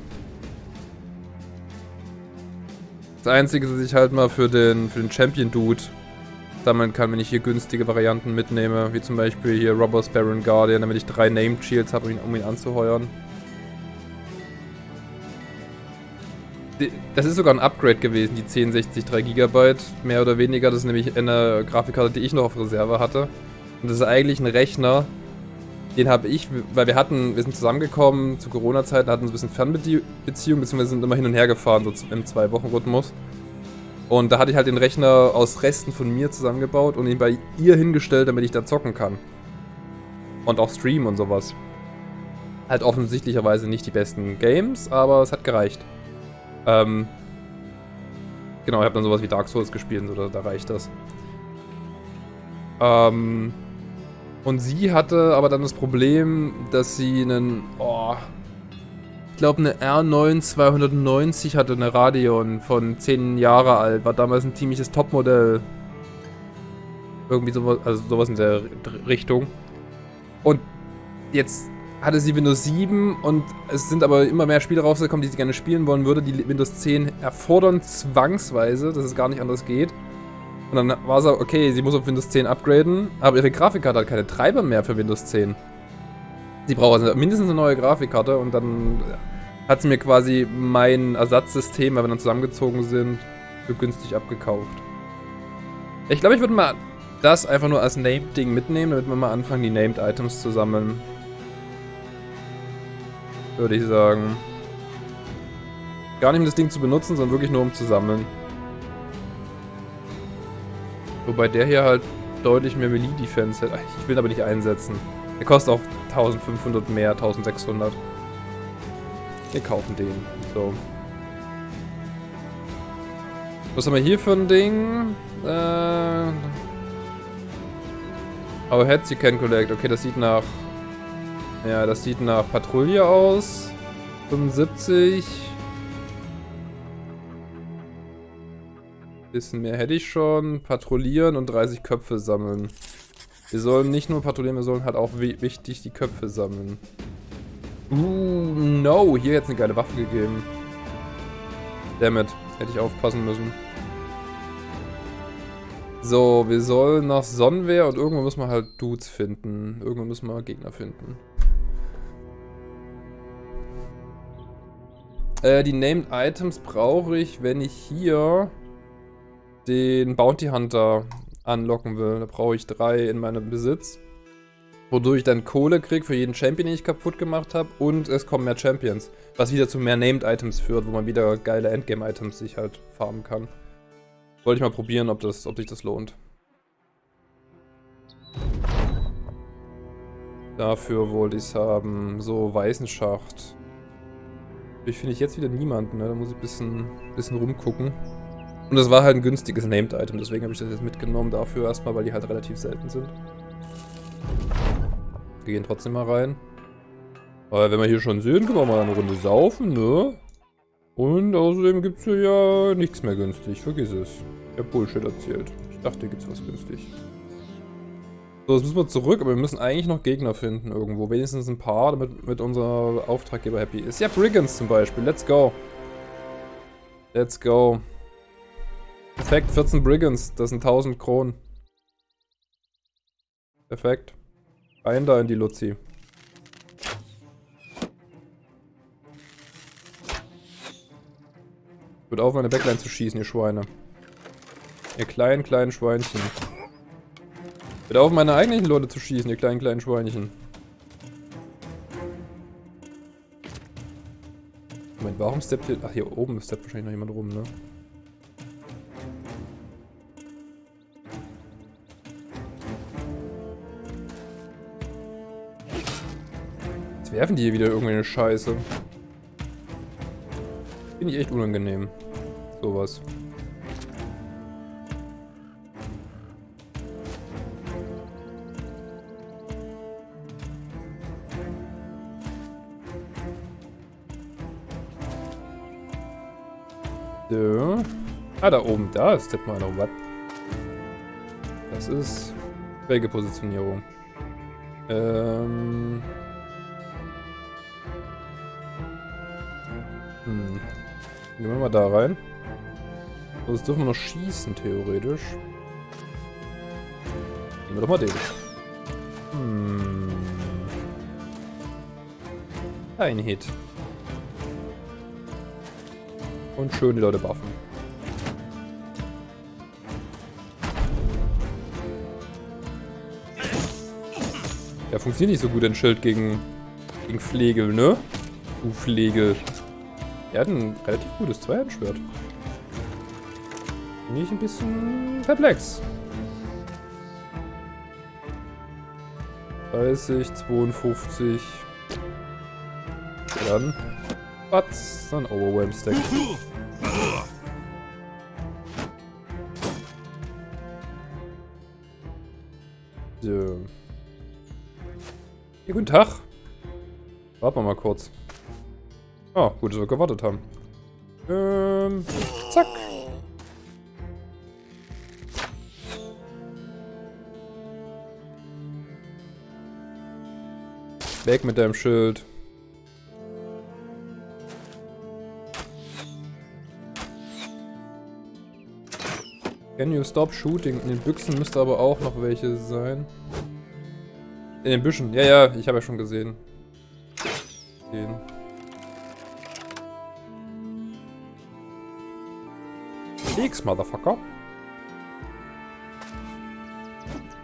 Speaker 1: Das Einzige, dass ich halt mal für den, für den Champion-Dude sammeln kann, wenn ich hier günstige Varianten mitnehme. Wie zum Beispiel hier Robbers Baron Guardian, damit ich drei Named Shields habe, um ihn, um ihn anzuheuern. Das ist sogar ein Upgrade gewesen, die 1060 3 GB, mehr oder weniger. Das ist nämlich eine Grafikkarte, die ich noch auf Reserve hatte. Und das ist eigentlich ein Rechner, den habe ich, weil wir hatten, wir sind zusammengekommen zu Corona-Zeiten, hatten so ein bisschen Fernbeziehung, beziehungsweise sind immer hin und her gefahren, so im Zwei-Wochen-Rhythmus. Und da hatte ich halt den Rechner aus Resten von mir zusammengebaut und ihn bei ihr hingestellt, damit ich da zocken kann. Und auch streamen und sowas. Halt offensichtlicherweise nicht die besten Games, aber es hat gereicht. Ähm, genau, ich habe dann sowas wie Dark Souls gespielt, so, da, da reicht das. Ähm, und sie hatte aber dann das Problem, dass sie einen, oh, ich glaube eine R9 290 hatte, eine Radeon von 10 Jahre alt, war damals ein ziemliches Topmodell. Irgendwie sowas, also sowas in der Richtung. Und jetzt hatte sie Windows 7 und es sind aber immer mehr Spiele rausgekommen, die sie gerne spielen wollen würde. Die Windows 10 erfordern zwangsweise, dass es gar nicht anders geht. Und dann war so, okay, sie muss auf Windows 10 upgraden, aber ihre Grafikkarte hat keine Treiber mehr für Windows 10. Sie braucht also mindestens eine neue Grafikkarte und dann hat sie mir quasi mein Ersatzsystem, weil wir dann zusammengezogen sind, für günstig abgekauft. Ich glaube, ich würde mal das einfach nur als Named-Ding mitnehmen, damit wir mal anfangen, die Named Items zu sammeln. Würde ich sagen. Gar nicht um das Ding zu benutzen, sondern wirklich nur um zu sammeln. Wobei der hier halt deutlich mehr Melee-Defense hat. Ich will aber nicht einsetzen. Der kostet auch 1500 mehr, 1600. Wir kaufen den. So. Was haben wir hier für ein Ding? Äh... Oh, Heads you can collect. Okay, das sieht nach... Ja, das sieht nach Patrouille aus. 75. Bisschen mehr hätte ich schon. Patrouillieren und 30 Köpfe sammeln. Wir sollen nicht nur patrouillieren, wir sollen halt auch wichtig die Köpfe sammeln. Uh, no. Hier jetzt eine geile Waffe gegeben. Damit Hätte ich aufpassen müssen. So, wir sollen nach Sonnenwehr und irgendwo müssen wir halt Dudes finden. Irgendwo müssen wir Gegner finden. Äh, die Named Items brauche ich, wenn ich hier den Bounty Hunter anlocken will. Da brauche ich drei in meinem Besitz. Wodurch ich dann Kohle kriege für jeden Champion, den ich kaputt gemacht habe. Und es kommen mehr Champions. Was wieder zu mehr Named Items führt, wo man wieder geile Endgame Items sich halt farmen kann. Wollte ich mal probieren, ob, das, ob sich das lohnt. Dafür wollte ich es haben. So, weißen Schacht. Ich finde ich jetzt wieder niemanden, ne? Da muss ich ein bisschen, bisschen rumgucken. Und das war halt ein günstiges Named-Item, deswegen habe ich das jetzt mitgenommen dafür erstmal, weil die halt relativ selten sind. Wir gehen trotzdem mal rein. Aber wenn wir hier schon sind, können wir mal eine Runde saufen, ne? Und außerdem gibt es hier ja nichts mehr günstig, vergiss es. Ich habe Bullshit erzählt. Ich dachte, hier gibt es was günstig. So, jetzt müssen wir zurück, aber wir müssen eigentlich noch Gegner finden irgendwo. Wenigstens ein paar, damit mit unser Auftraggeber happy ist. Ja, Brigands zum Beispiel. Let's go. Let's go. Perfekt, 14 Brigands, das sind 1000 Kronen. Perfekt. Ein da in die Luzi. Wird auf, meine Backline zu schießen, ihr Schweine. Ihr kleinen, kleinen Schweinchen. Wird auf, meine eigentlichen Leute zu schießen, ihr kleinen, kleinen Schweinchen. Moment, warum steppt ihr... Ach, hier oben steppt wahrscheinlich noch jemand rum, ne? Jetzt werfen die hier wieder irgendeine Scheiße. Finde ich echt unangenehm. Sowas. So. Ah, da oben, da ist mal noch was. Das ist Positionierung. Ähm. Gehen wir mal da rein. So, jetzt dürfen wir noch schießen, theoretisch. Nehmen wir doch mal den. Hm. Ein Hit. Und schön die Leute buffen. Ja, funktioniert nicht so gut ein Schild gegen, gegen Flegel, ne? Du Flegel. Er hat ein relativ gutes Zweihandschwert. Bin ich ein bisschen perplex. 30, 52. Dann. Was? Dann Overwhelm Stack. So. Ja, guten Tag. Warten wir mal kurz. Ah, gut, dass wir gewartet haben. Ähm, zack. Weg mit deinem Schild. Can you stop shooting? In den Büchsen müsste aber auch noch welche sein. In den Büschen. Ja, ja, ich habe ja schon gesehen. X, Motherfucker.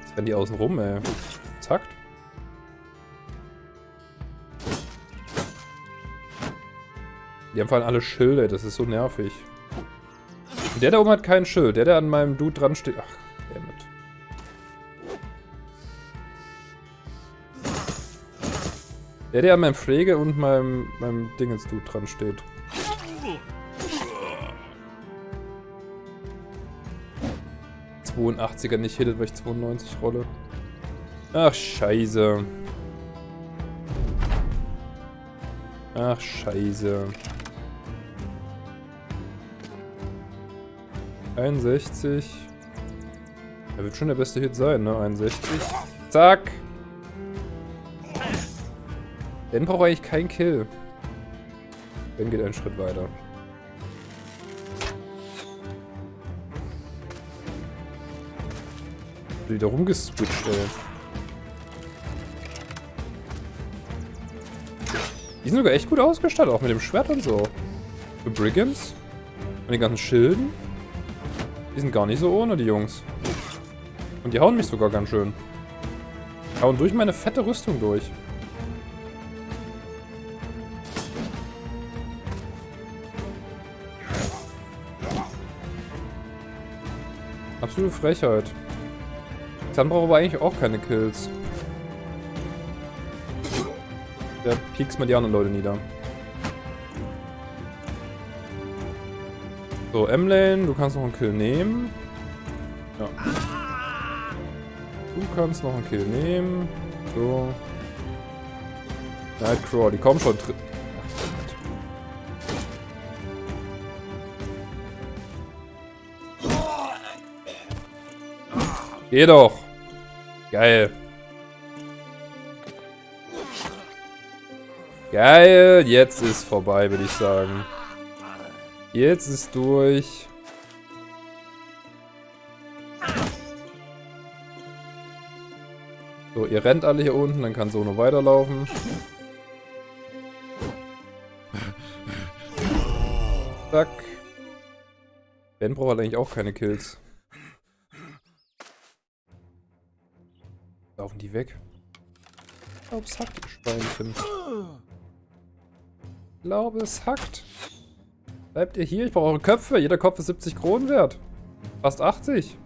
Speaker 1: Jetzt rennen die außen rum, ey. Zack. Die haben vor allem alle Schilde, das ist so nervig. Der da oben hat kein Schild. Der, der an meinem Dude dran steht. Ach, damit. Der, der an meinem Pflege und meinem, meinem Dingens-Dude dran steht. Er nicht hittet, weil ich 92 rolle. Ach, scheiße. Ach, scheiße. 61. Er wird schon der beste Hit sein, ne? 61. Zack. Ben braucht eigentlich keinen Kill. Ben geht einen Schritt weiter. Wieder rumgeswitcht, ey. Die sind sogar echt gut ausgestattet, auch mit dem Schwert und so. Für Brigands. Und den ganzen Schilden. Die sind gar nicht so ohne, die Jungs. Und die hauen mich sogar ganz schön. Hauen durch meine fette Rüstung durch. Absolute Frechheit. Dann braucht aber eigentlich auch keine Kills. Der piekst mal die anderen Leute nieder. So, M-Lane, du kannst noch einen Kill nehmen. Ja. Du kannst noch einen Kill nehmen. So. Nightcrawler, die kommen schon. Geh doch. Geil. Geil, jetzt ist vorbei, würde ich sagen. Jetzt ist durch. So, ihr rennt alle hier unten, dann kann so nur weiterlaufen. Zack. Ben braucht eigentlich auch keine Kills. Laufen die weg? Ich glaube, es hat die Schweinchen. glaube, es hackt. Bleibt ihr hier? Ich brauche eure Köpfe. Jeder Kopf ist 70 Kronen wert. Fast 80.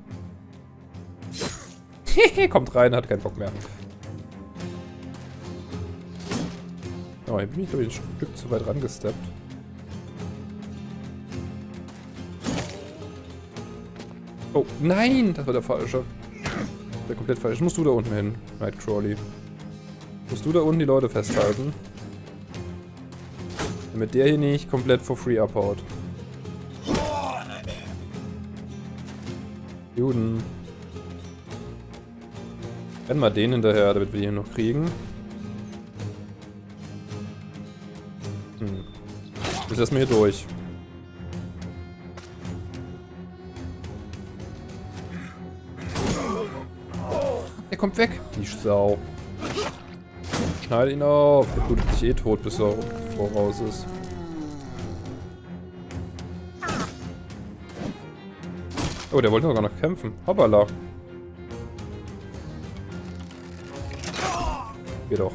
Speaker 1: Kommt rein, hat keinen Bock mehr. Oh, hier bin ich, glaube ich, ein Stück zu weit rangesteppt. Oh, nein! Das war der falsche. Der komplett falsch. Musst du da unten hin, Nightcrawly. Musst du da unten die Leute festhalten. Damit der hier nicht komplett for free abhaut. Juden. Rennen wir den hinterher, damit wir ihn noch kriegen. Hm. Lassen wir hier durch. Kommt weg. Die Sau. Schneide ihn auf. Der blutet sich eh tot, bis er voraus ist. Oh, der wollte sogar noch kämpfen. Hoppala. Geh doch.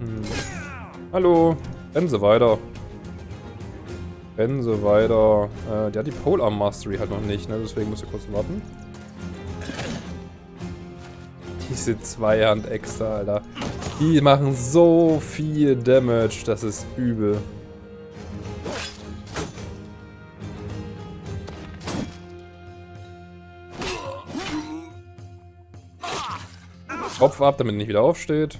Speaker 1: Hm. Hallo. Rennen Sie weiter. Sie weiter. Äh, der hat die Polearm Mastery halt noch nicht, ne? Deswegen muss ich kurz warten. Diese Zweihand extra, Alter. Die machen so viel Damage, das ist übel. Kopf ab, damit er nicht wieder aufsteht.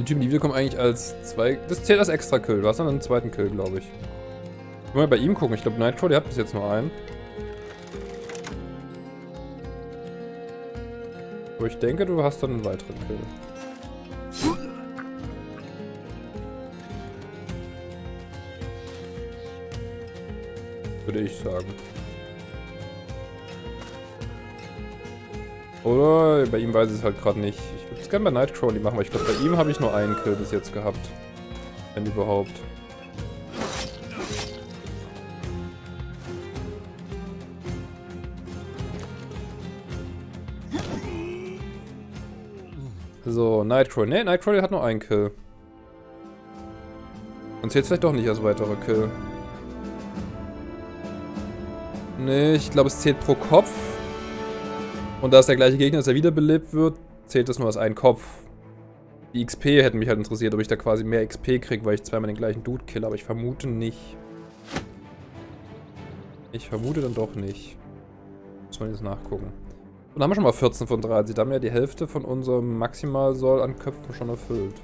Speaker 1: Den Typen, die wiederkommen eigentlich als zwei... Das zählt als extra Kill. Du hast dann einen zweiten Kill, glaube ich. Können wir bei ihm gucken. Ich glaube, Nitro, der hat bis jetzt nur einen. Aber ich denke, du hast dann einen weiteren Kill. Würde ich sagen. Oder bei ihm weiß ich es halt gerade nicht. Es gerne bei Nightcrawly machen, weil ich glaube, bei ihm habe ich nur einen Kill bis jetzt gehabt. Wenn überhaupt. So, Nightcrawler. Ne, Nightcrawler hat nur einen Kill. Und zählt vielleicht doch nicht als weiterer Kill. Ne, ich glaube, es zählt pro Kopf. Und da es der gleiche Gegner ist, der wiederbelebt wird, zählt das nur als ein Kopf. Die XP hätten mich halt interessiert, ob ich da quasi mehr XP kriege, weil ich zweimal den gleichen Dude kill, aber ich vermute nicht. Ich vermute dann doch nicht. Muss man jetzt nachgucken. Und haben wir schon mal 14 von 30. Da haben ja die Hälfte von unserem Maximalsoll an Köpfen schon erfüllt.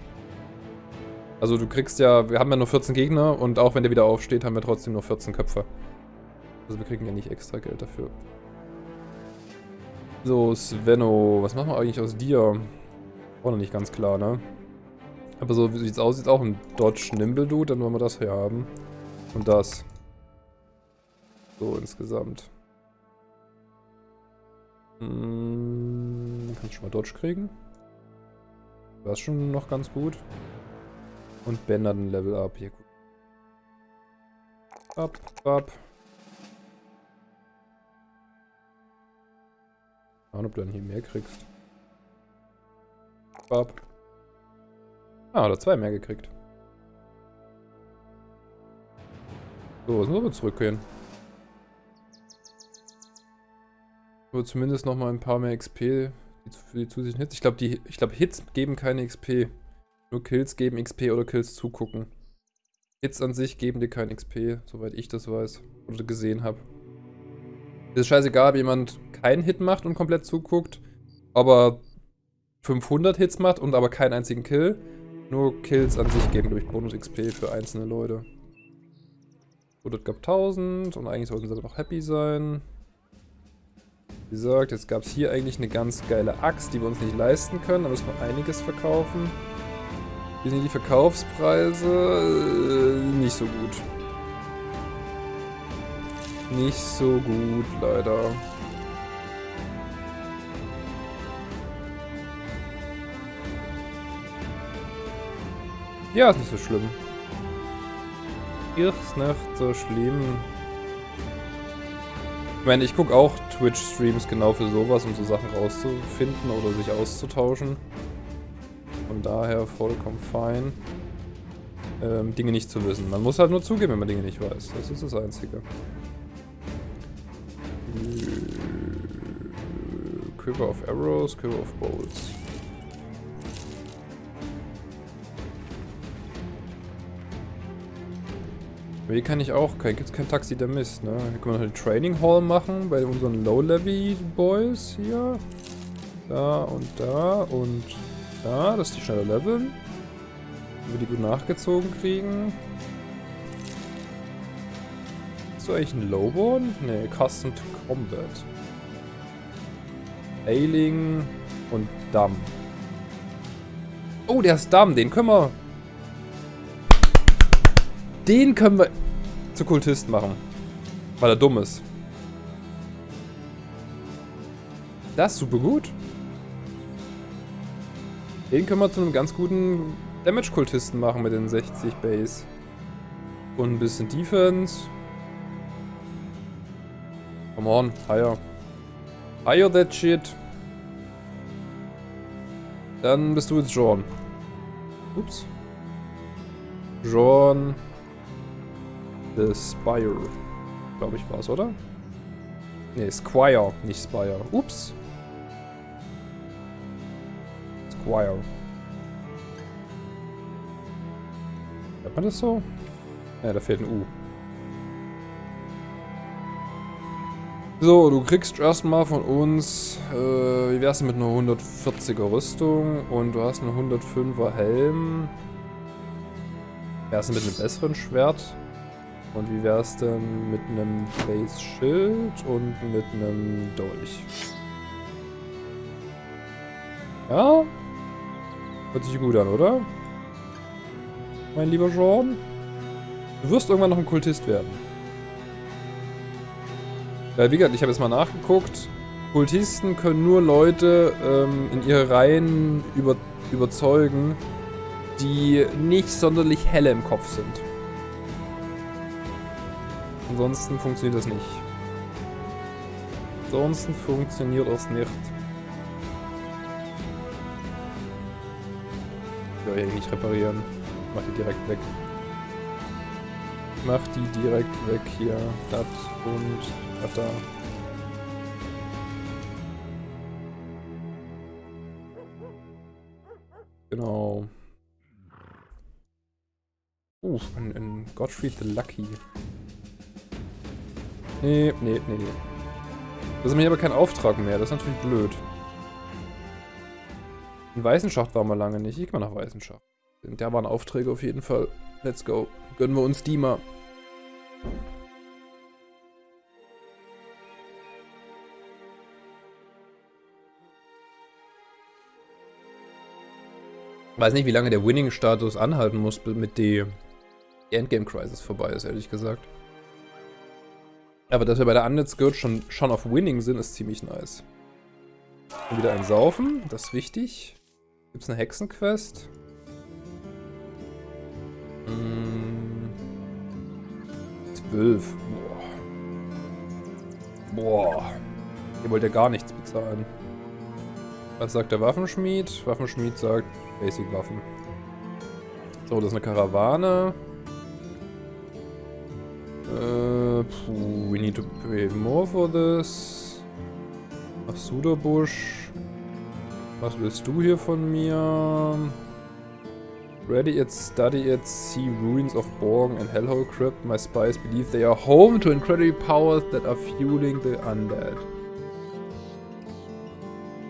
Speaker 1: Also du kriegst ja, wir haben ja nur 14 Gegner und auch wenn der wieder aufsteht, haben wir trotzdem nur 14 Köpfe. Also wir kriegen ja nicht extra Geld dafür. So, Svenno, was machen wir eigentlich aus dir? Auch noch nicht ganz klar, ne? Aber so wie sieht's aus, ist auch ein Dodge Nimble Dude, dann wollen wir das hier haben. Und das. So insgesamt. Hm, kann ich schon mal Dodge kriegen. War es schon noch ganz gut. Und Bender ein Level up. Hier gut. Up, up. Schauen, ob du dann hier mehr kriegst. Up. Ah, oder zwei mehr gekriegt. So, jetzt müssen wir zurückgehen. Aber zumindest noch mal ein paar mehr XP für die zusätzlichen Hits. Ich glaube, ich glaube, Hits geben keine XP. Nur Kills geben XP oder Kills zugucken. Hits an sich geben dir kein XP, soweit ich das weiß oder gesehen habe. Ist scheißegal, ob jemand keinen Hit macht und komplett zuguckt, aber 500 Hits macht und aber keinen einzigen Kill. Nur Kills an sich geben durch Bonus XP für einzelne Leute. So, das gab 1000 und eigentlich sollten sie aber noch happy sein. Wie gesagt, jetzt gab es hier eigentlich eine ganz geile Axt, die wir uns nicht leisten können. Da müssen wir einiges verkaufen. Wie sind die Verkaufspreise? Äh, nicht so gut. Nicht so gut, leider. Ja, ist nicht so schlimm. Ist nicht so schlimm. Ich meine, ich gucke auch Twitch-Streams genau für sowas, um so Sachen rauszufinden oder sich auszutauschen. Von daher vollkommen fein, ähm, Dinge nicht zu wissen. Man muss halt nur zugeben, wenn man Dinge nicht weiß. Das ist das Einzige. Quiver of Arrows, Quiver of Bolts. Hier kann ich auch, gibt es kein Taxi der Mist, ne? Hier können wir noch die Training Hall machen bei unseren Low-Levy-Boys hier. Da und da und da, dass die schneller leveln. Wenn wir die gut nachgezogen kriegen. Hast du eigentlich einen Lowborn? Ne, Custom to Combat. Ailing und Damm. Oh, der ist Damm, den können wir den können wir zu Kultist machen. Weil er dumm ist. Das ist super gut. Den können wir zu einem ganz guten Damage-Kultisten machen mit den 60 Base. Und ein bisschen Defense. Come on, higher. Higher that shit. Dann bist du jetzt Jorn. Ups. Jorn. The Spire. Glaube ich war es, oder? Ne, Squire, nicht Spire. Ups. Squire. Hört man das so? Ja, da fehlt ein U. So, du kriegst erstmal von uns, äh, wie wär's mit einer 140er Rüstung und du hast einen 105er Helm. Wär's denn mit einem besseren Schwert? Und wie wäre es denn mit einem Base-Schild und mit einem Dolch? Ja? Hört sich gut an, oder? Mein lieber Jordan? Du wirst irgendwann noch ein Kultist werden. Weil, wie gesagt, ich habe jetzt mal nachgeguckt. Kultisten können nur Leute ähm, in ihre Reihen über überzeugen, die nicht sonderlich helle im Kopf sind. Ansonsten funktioniert das nicht. Ansonsten funktioniert das nicht. Ich will hier nicht reparieren. Mach die direkt weg. Mach die direkt weg hier. Das und das da. Genau. Uh, ein, ein Gottfried the Lucky. Nee, nee, nee, nee. Das ist mir aber kein Auftrag mehr. Das ist natürlich blöd. In Weißenschacht waren wir lange nicht. Ich gehe mal nach Weißenschacht. Da waren Aufträge auf jeden Fall. Let's go. Gönnen wir uns die mal. Weiß nicht, wie lange der Winning-Status anhalten muss, mit die Endgame-Crisis vorbei ist, ehrlich gesagt. Aber dass wir bei der Undead Guild schon, schon auf Winning sind, ist ziemlich nice. Und wieder ein Saufen, das ist wichtig. Gibt es eine Hexenquest? Hm. 12. Boah. Boah. Ihr wollt ja gar nichts bezahlen. Was sagt der Waffenschmied? Waffenschmied sagt Basic Waffen. So, das ist eine Karawane. Uh, we need to pay more for this. Ach, Suderbusch. Was willst du hier von mir? Ready it, study it, see ruins of Borg and Hellhole Crypt. My spies believe they are home to incredible powers that are fueling the undead.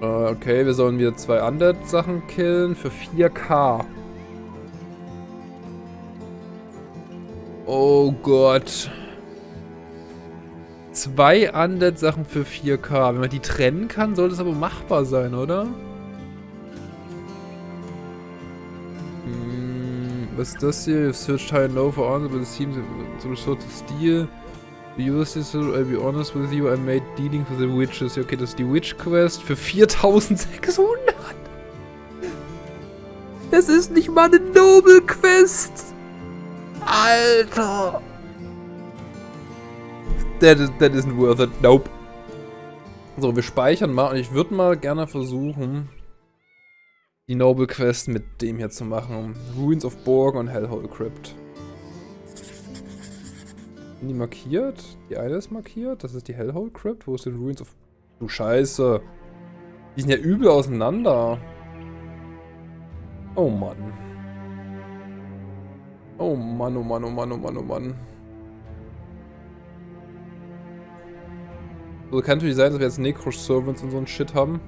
Speaker 1: Uh, okay, wir sollen wieder zwei Undead-Sachen killen für 4k. Oh Gott. Zwei Undead-Sachen für 4K. Wenn man die trennen kann, sollte es aber machbar sein, oder? Was ist das hier? You've searched high and low for answers, but it seems to resort to steal.
Speaker 2: Ulysses, I'll be honest with you, I made dealing with the witches. Okay, das ist die Witch Quest für 4600. Das ist nicht mal eine Noble Quest. Alter. That, is, that isn't worth it. Nope. So, wir speichern mal und ich würde mal gerne versuchen, die Noble Quest mit dem hier zu machen. Ruins of Borg und Hellhole Crypt. Sind die markiert? Die eine ist markiert. Das ist die Hellhole Crypt. Wo ist denn Ruins of... Du Scheiße. Die sind ja übel auseinander. Oh Mann. Oh Mann, oh Mann, oh Mann, oh Mann, oh Mann. So kann natürlich sein, dass wir jetzt Necro-Servants und so ein Shit haben.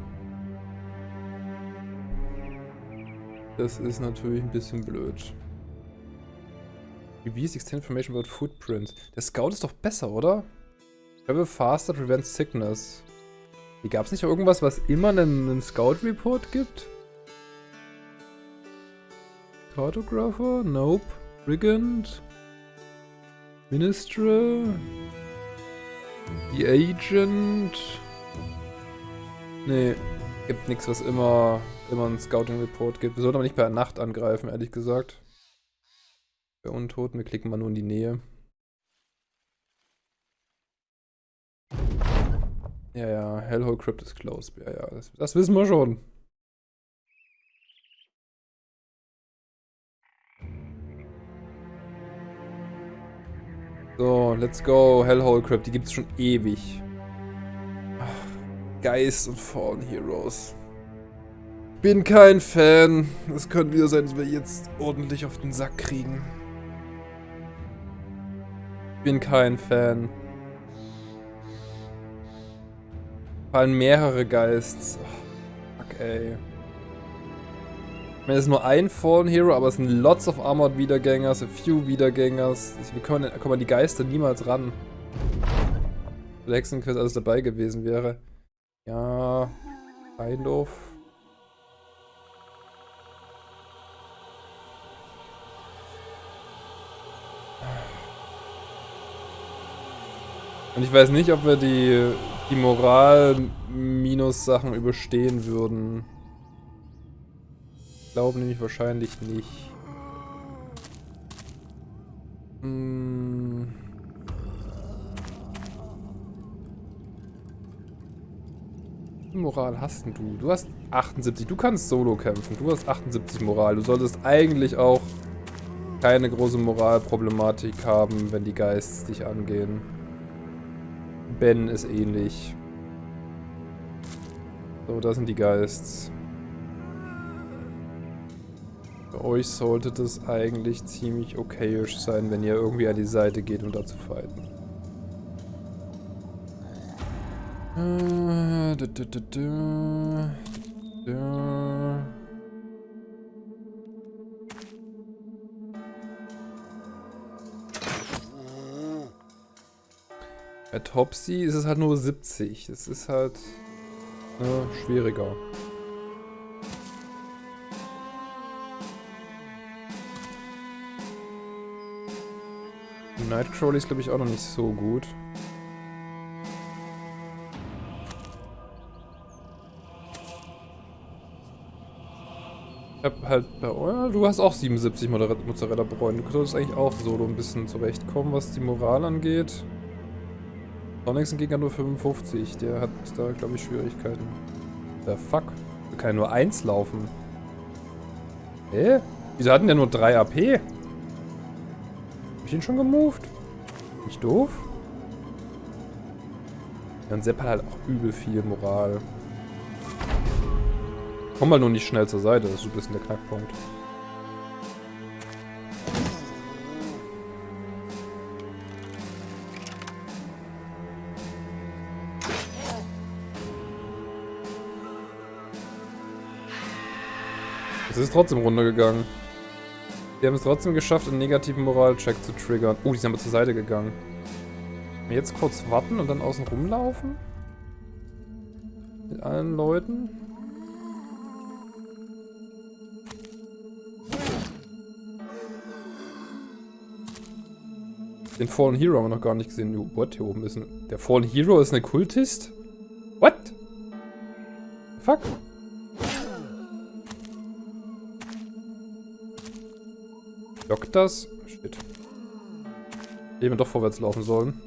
Speaker 2: Das ist natürlich ein bisschen blöd. Reviews Extended Information about Footprints. Der Scout ist doch besser, oder? Travel faster prevents sickness. Hier gab es nicht irgendwas, was immer einen, einen Scout-Report gibt? Cartographer? Nope. Brigand? Minister? The Agent? Nee, gibt nichts, was immer, immer einen Scouting-Report gibt. Wir sollten aber nicht per Nacht angreifen, ehrlich gesagt. Bei Untoten, wir klicken mal nur in die Nähe. Ja, ja, Hellhole Crypt ist closed. Ja, ja, das, das wissen wir schon. So, let's go. Hellhole Crypt, die gibt's schon ewig. Geist und Fallen Heroes. Bin kein Fan. Es könnte wieder sein, dass wir jetzt ordentlich auf den Sack kriegen. Bin kein Fan. Fallen mehrere Geists. Oh, fuck, ey. Ich meine, es ist nur ein Fallen Hero, aber es sind lots of Armored Wiedergängers, a few Wiedergängers. Wir können, kommen an die Geister niemals ran. Wenn Hexenquest alles dabei gewesen wäre. Ja, kind of. Und ich weiß nicht, ob wir die, die Moral-Minus-Sachen überstehen würden. Ich glaube nämlich wahrscheinlich nicht. Hm. Moral hast du? Du hast 78. Du kannst solo kämpfen. Du hast 78 Moral. Du solltest eigentlich auch keine große Moralproblematik haben, wenn die Geists dich angehen. Ben ist ähnlich. So, da sind die Geists. Für euch sollte das eigentlich ziemlich okayisch sein, wenn ihr irgendwie an die Seite geht, um da zu fighten. Äh, du, du, du, du. Du. Bei Topsy ist es halt nur 70. Das ist halt ne, schwieriger. Nightcrawler ist glaube ich auch noch nicht so gut. Ich hab halt bei oh, du hast auch 77 Mozzarella-Bräunen. Du solltest eigentlich auch solo ein bisschen zurechtkommen, was die Moral angeht. Sonics Gegner nur 55. Der hat da, glaube ich, Schwierigkeiten. Der fuck? Der kann ja nur 1 laufen. Hä? Wieso hatten der nur 3 AP? Hab ich ihn schon gemoved? Nicht doof? Ja, und Sepp hat halt auch übel viel Moral. Komm mal nur nicht schnell zur Seite, das ist so ein bisschen der Knackpunkt. Es ist trotzdem runtergegangen. Wir haben es trotzdem geschafft, einen negativen Moral-Check zu triggern. Oh, die sind aber zur Seite gegangen. Jetzt kurz warten und dann außen rumlaufen? Mit allen Leuten?
Speaker 1: Den Fallen Hero haben wir noch gar nicht gesehen. What? Hier oben ist ein... Der Fallen Hero ist eine Kultist? What? Fuck. Lockt das? Shit. Wir doch vorwärts laufen sollen.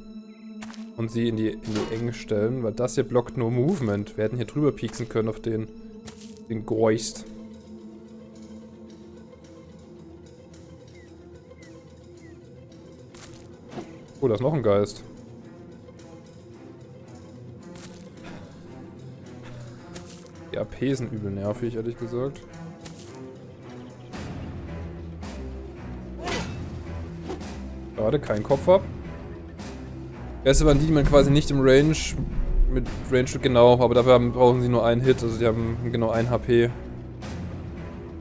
Speaker 1: Und sie in die, in die Enge stellen, weil das hier blockt nur Movement. Wir hätten hier drüber pieksen können auf den, den Geust. Oh, da ist noch ein Geist. Die AP sind übel nervig, ehrlich gesagt. Gerade kein Kopf ab. Geister waren die, die man quasi nicht im Range mit Range genau, aber dafür haben, brauchen sie nur einen Hit, also die haben genau ein HP.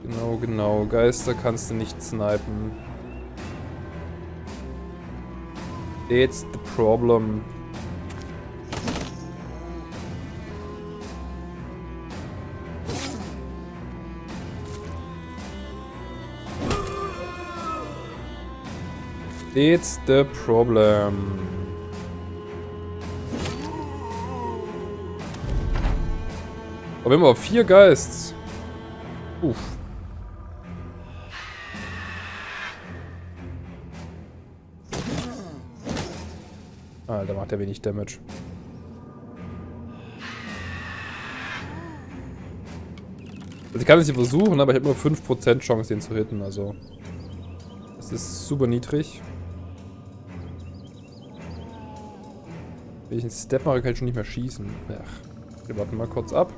Speaker 1: Genau, genau. Geister kannst du nicht snipen. That's the problem. It's the problem. Haben aber vier Geists. Uff. Alter, macht er wenig Damage. Also ich kann es hier versuchen, aber ich habe nur 5% Chance, den zu hitten, also... Das ist super niedrig. Wenn ich einen Step mache, kann ich schon nicht mehr schießen. Ach, wir warten mal kurz ab.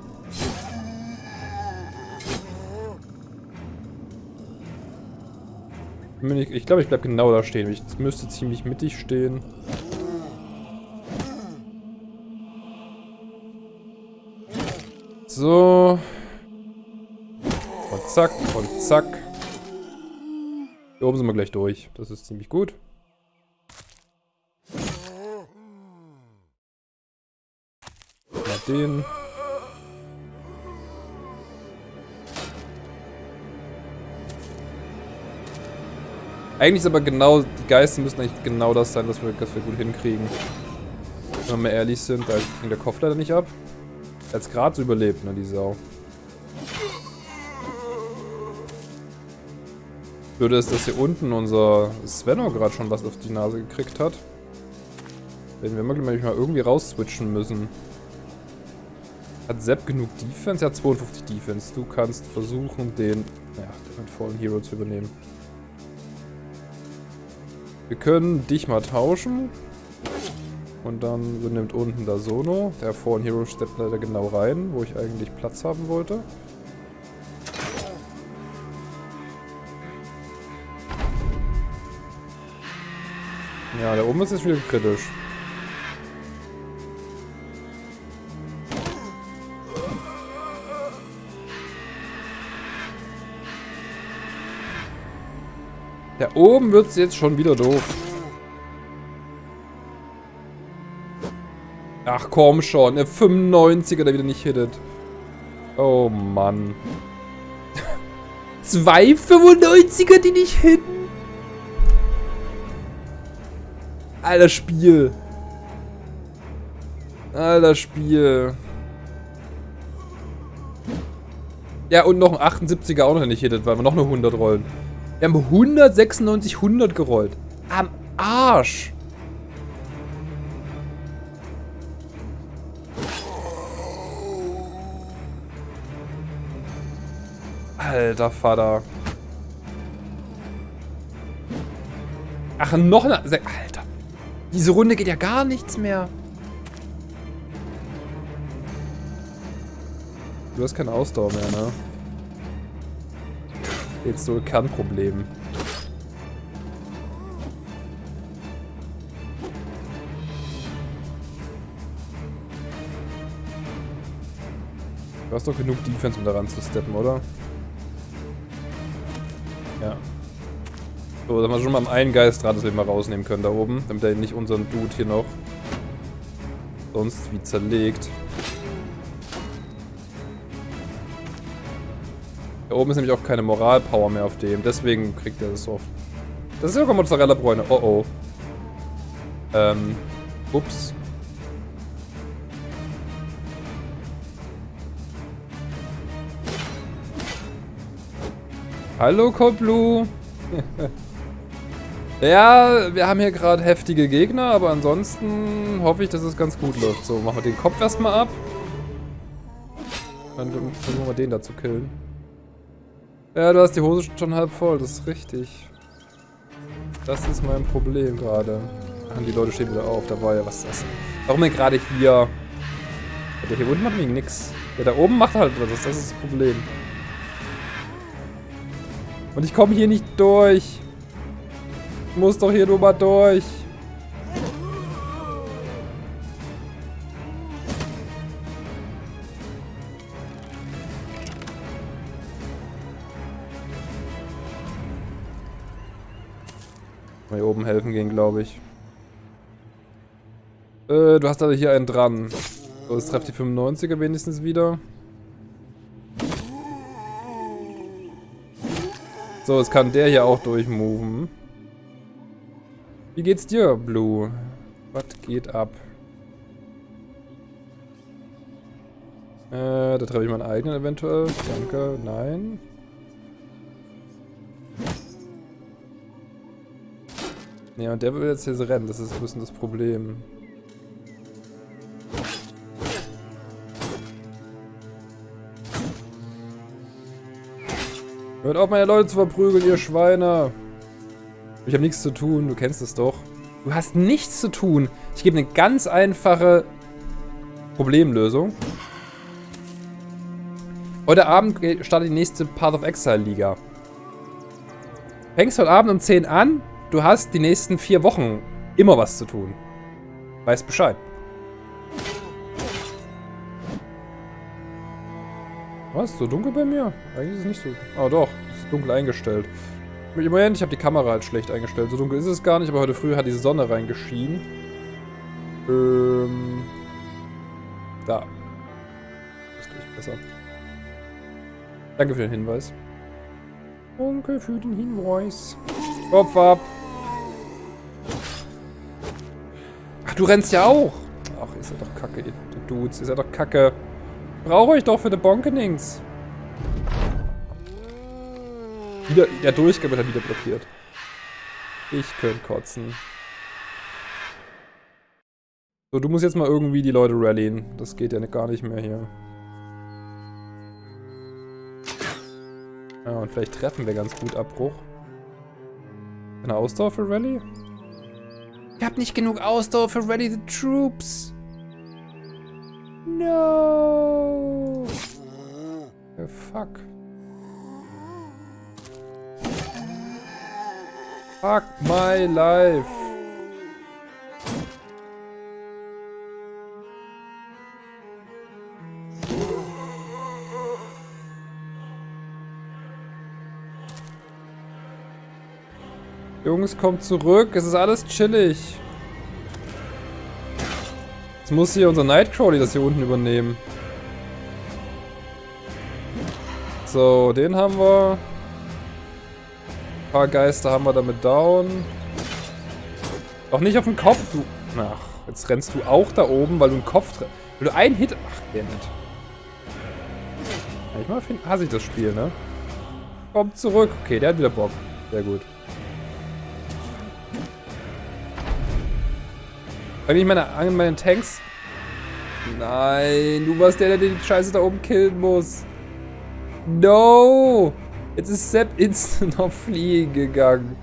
Speaker 1: Ich glaube, ich bleibe genau da stehen. Ich müsste ziemlich mittig stehen. So. Und zack, und zack. Hier oben sind wir gleich durch. Das ist ziemlich gut. Den. Eigentlich ist aber genau, die Geister müssen eigentlich genau das sein, was wir, was wir gut hinkriegen. Wenn wir mal ehrlich sind, da ging der Kopf leider nicht ab. Als gerade so überlebt, ne, die Sau. Würde es, dass hier unten unser Svenno gerade schon was auf die Nase gekriegt hat. Werden wir mal irgendwie rausswitchen müssen. Hat Sepp genug Defense? Ja, 52 Defense. Du kannst versuchen, den, ja, den Fallen Hero zu übernehmen. Wir können dich mal tauschen. Und dann nimmt unten da Sono. Der Fallen Hero steppt leider genau rein, wo ich eigentlich Platz haben wollte. Ja, der oben ist jetzt wieder kritisch. Oben wird es jetzt schon wieder doof. Ach komm schon, der 95er, der wieder nicht hittet. Oh Mann. Zwei 95er, die nicht hitten. Alter Spiel. Alter Spiel. Ja, und noch ein 78er auch noch nicht hittet, weil wir noch eine 100 rollen. Wir haben 196, 100 gerollt. Am Arsch. Alter Vater. Ach, noch eine... Alter. Diese Runde geht ja gar nichts mehr. Du hast keine Ausdauer mehr, ne? Jetzt so kein Problem. Du hast doch genug Defense, um daran zu steppen, oder? Ja. So, dass wir schon mal am einen Geist dran, dass wir mal rausnehmen können da oben, damit er nicht unseren Dude hier noch sonst wie zerlegt. Da oben ist nämlich auch keine Moralpower mehr auf dem, deswegen kriegt er das oft. Das ist sogar Mozzarella-Bräune. Oh oh.
Speaker 2: Ähm, ups. Hallo, Koblu. ja, wir haben hier gerade heftige Gegner, aber ansonsten hoffe ich, dass es ganz gut läuft. So, machen wir den Kopf erstmal ab. Dann versuchen wir den da zu killen. Ja, du hast die Hose schon halb voll, das ist richtig. Das ist mein Problem gerade. Die Leute stehen wieder auf, da war ja, was das? Warum denn gerade hier? Der hier unten macht nämlich nix. Der da oben macht halt was, das ist das Problem. Und ich komme hier nicht durch. Ich muss doch hier nur mal durch. Oben helfen gehen, glaube ich. Äh, du hast also hier einen dran. So, das trifft die 95er wenigstens wieder. So, jetzt kann der hier auch durchmoven. Wie geht's dir, Blue? Was geht ab? Äh, da treffe ich meinen eigenen eventuell. Danke, nein. Ja, und der will jetzt hier rennen, das ist ein bisschen das Problem. Hört auf, meine Leute zu verprügeln, ihr Schweine. Ich habe nichts zu tun, du kennst es doch. Du hast nichts zu tun. Ich gebe eine ganz einfache Problemlösung. Heute Abend startet die nächste Path of Exile Liga. Fängst heute Abend um 10 an, du hast die nächsten vier Wochen immer was zu tun. Weißt Bescheid. Was? So dunkel bei mir? Eigentlich ist es nicht so... Ah doch, es ist dunkel eingestellt. Moment, ich habe die Kamera halt schlecht eingestellt. So dunkel ist es gar nicht, aber heute früh hat die Sonne reingeschienen. Ähm... Da. Das ist ich besser. Danke für den Hinweis. Danke für den Hinweis. Kopf ab. Ach, du rennst ja auch. Ach, ist ja doch kacke, ihr Dudes. Ist ja doch kacke. Brauche ich doch für die Bonkenings. Wieder, der Durchgang wird dann wieder blockiert. Ich könnte kotzen. So, du musst jetzt mal irgendwie die Leute rallyen. Das geht ja gar nicht mehr hier. Ja, und vielleicht treffen wir ganz gut Abbruch. Eine Ausdauer für Rally? Ich hab nicht genug Ausdauer für Rally the Troops. No. Oh, fuck. Fuck my life. Jungs, kommt zurück. Es ist alles chillig. Muss hier unser Nightcrawly das hier unten übernehmen. So, den haben wir. Ein paar Geister haben wir damit down. Doch nicht auf den Kopf, du... Ach, jetzt rennst du auch da oben, weil du einen Kopf... Weil du einen Hit... Ach, der nicht. Manchmal hasse ich das Spiel, ne? Komm zurück. Okay, der hat wieder Bock. Sehr gut. Eigentlich meine, meine Tanks... Nein, du warst der, der die Scheiße da oben killen muss. No! Jetzt ist Sepp instant auf Fliegen gegangen.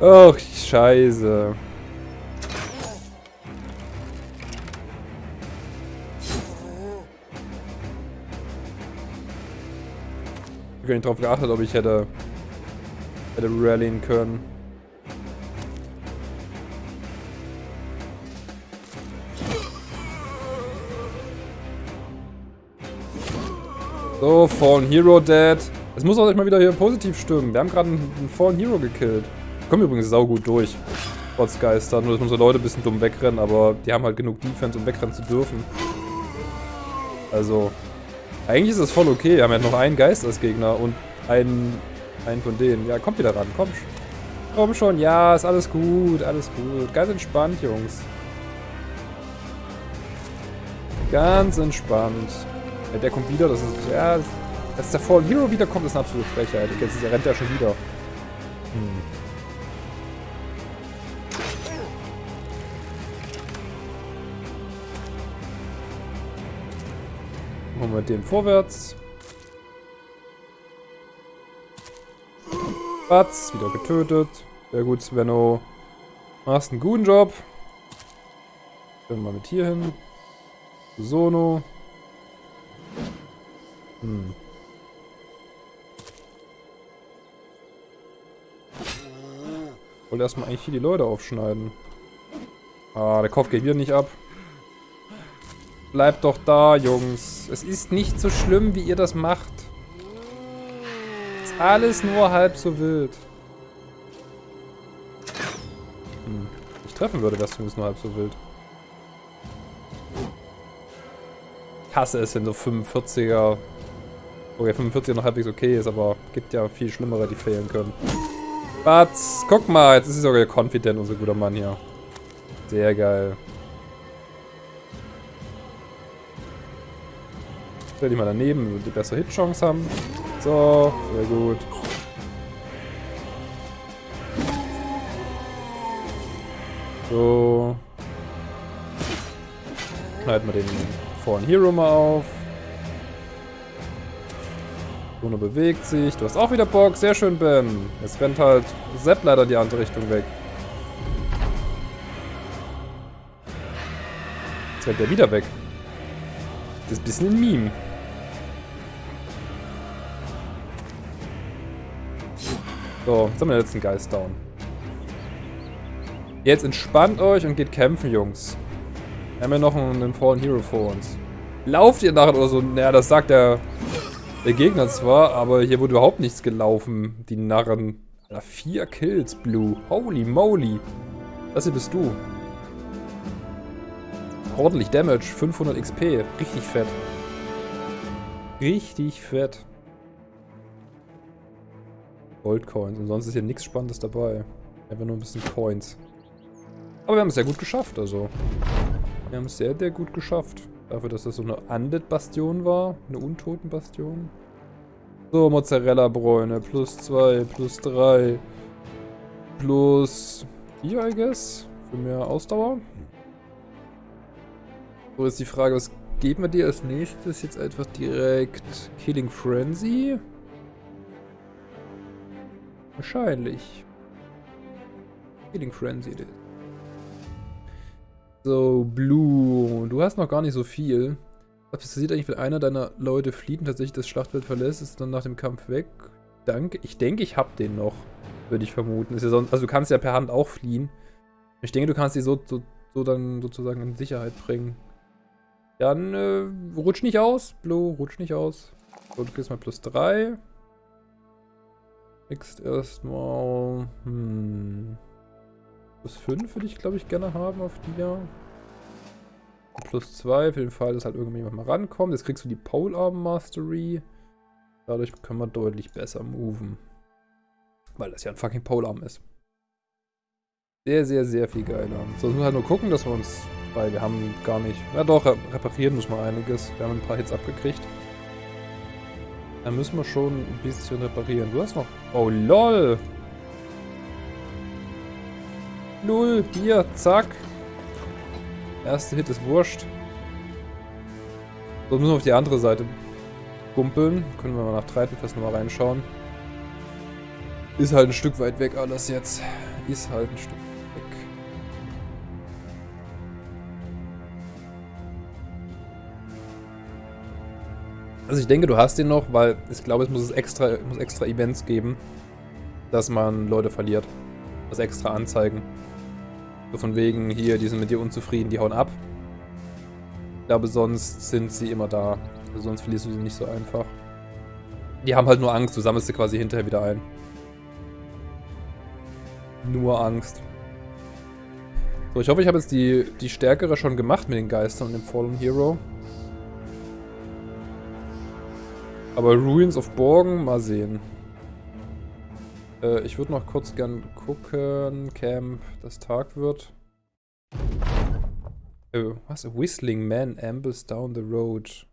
Speaker 2: Ach, scheiße. Ich habe nicht drauf geachtet, ob ich hätte, hätte rallyen können. So, Fallen Hero dead. Es muss auch mal wieder hier positiv stimmen. Wir haben gerade einen, einen Fallen Hero gekillt. Kommen übrigens saugut durch. Trotz Geister. Nur, dass unsere Leute ein bisschen dumm wegrennen, aber die haben halt genug Defense, um wegrennen zu dürfen. Also, eigentlich ist es voll okay. Wir haben ja noch einen Geist als Gegner und einen, einen von denen. Ja, kommt wieder ran. Komm. Komm schon, ja, ist alles gut, alles gut. Ganz entspannt, Jungs. Ganz entspannt. Ja, der kommt wieder, das ist, ja, dass der Fallen Hero wiederkommt, ist eine absolute Frechheit. Jetzt rennt er schon wieder. Hm. Machen wir den vorwärts. Batz, wieder getötet. Sehr gut, Svenno. Machst einen guten Job. Können mal mit hier hin. Sono. Hm. Wollte erstmal eigentlich hier die Leute aufschneiden. Ah, der Kopf geht wieder nicht ab. Bleibt doch da, Jungs. Es ist nicht so schlimm, wie ihr das macht. Ist alles nur halb so wild. Hm. Ich treffen würde, wäre es zumindest nur halb so wild. Ich hasse es, wenn so 45er... Okay, 45er noch halbwegs okay ist, aber gibt ja viel schlimmere, die fehlen können. Batz, guck mal, jetzt ist sie sogar confident, unser guter Mann hier. Sehr geil. Stell dich mal daneben, damit die bessere Hitchance haben. So, sehr gut. So. Schneiden wir den Fallen Hero mal auf. Bruno bewegt sich. Du hast auch wieder Bock. Sehr schön, Ben. Jetzt rennt halt Sepp leider die andere Richtung weg. Jetzt rennt er wieder weg. Das ist ein bisschen ein Meme. So, jetzt haben wir den letzten Geist down. Jetzt entspannt euch und geht kämpfen, Jungs. Wir haben ja noch einen Fallen Hero vor uns. Lauft ihr nachher oder so? Naja, das sagt der, der Gegner zwar, aber hier wurde überhaupt nichts gelaufen. Die Narren. Alter, vier Kills, Blue. Holy moly. Das hier bist du. Ordentlich Damage. 500 XP. Richtig fett. Richtig fett. Goldcoins. Und sonst ist hier nichts Spannendes dabei. Einfach nur ein bisschen Coins. Aber wir haben es sehr gut geschafft, also. Wir haben es sehr, sehr gut geschafft. Dafür, dass das so eine Undead-Bastion war. Eine Untoten-Bastion. So, Mozzarella-Bräune. Plus 2, plus 3. Plus 4, I guess. Für mehr Ausdauer. So, ist die Frage, was geben wir dir als nächstes? Jetzt einfach direkt Killing Frenzy. Wahrscheinlich. Killing Frenzy. So, Blue. Du hast noch gar nicht so viel. Was passiert eigentlich, wenn einer deiner Leute flieht und tatsächlich das Schlachtfeld verlässt, ist dann nach dem Kampf weg? Danke. Ich denke, ich hab den noch. Würde ich vermuten. Ja sonst, also du kannst ja per Hand auch fliehen. Ich denke, du kannst die so, so, so dann sozusagen in Sicherheit bringen. Dann äh, rutsch nicht aus. Blue, rutsch nicht aus. So, du kriegst mal plus 3. Next erstmal. Hm. Plus 5 würde ich, glaube ich, gerne haben auf die ja. Plus 2 für den Fall, dass halt irgendjemand mal rankommt. Jetzt kriegst du die Polearm Mastery. Dadurch können wir deutlich besser moven. Weil das ja ein fucking Polearm ist. Sehr, sehr, sehr viel geiler. So, müssen wir halt nur gucken, dass wir uns, weil wir haben gar nicht, ja doch, reparieren muss man einiges. Wir haben ein paar Hits abgekriegt. Da müssen wir schon ein bisschen reparieren. Du hast noch... Oh, lol. Null. Hier, zack. Erste Hit ist wurscht. So, müssen wir auf die andere Seite kumpeln. Können wir mal nach Treitenfest nochmal reinschauen. Ist halt ein Stück weit weg alles jetzt. Ist halt ein Stück Also ich denke, du hast den noch, weil ich glaube, es muss es extra, muss extra Events geben, dass man Leute verliert. Das extra anzeigen. So von wegen, hier, die sind mit dir unzufrieden, die hauen ab. Ich glaube, sonst sind sie immer da. Also sonst verlierst du sie nicht so einfach. Die haben halt nur Angst, du sammelst sie quasi hinterher wieder ein. Nur Angst. So, ich hoffe, ich habe jetzt die, die stärkere schon gemacht mit den Geistern und dem Fallen Hero. Aber Ruins of Borgen, mal sehen. Äh, ich würde noch kurz gern gucken, Camp, dass Tag wird. Oh, was? A whistling man ambles down the road.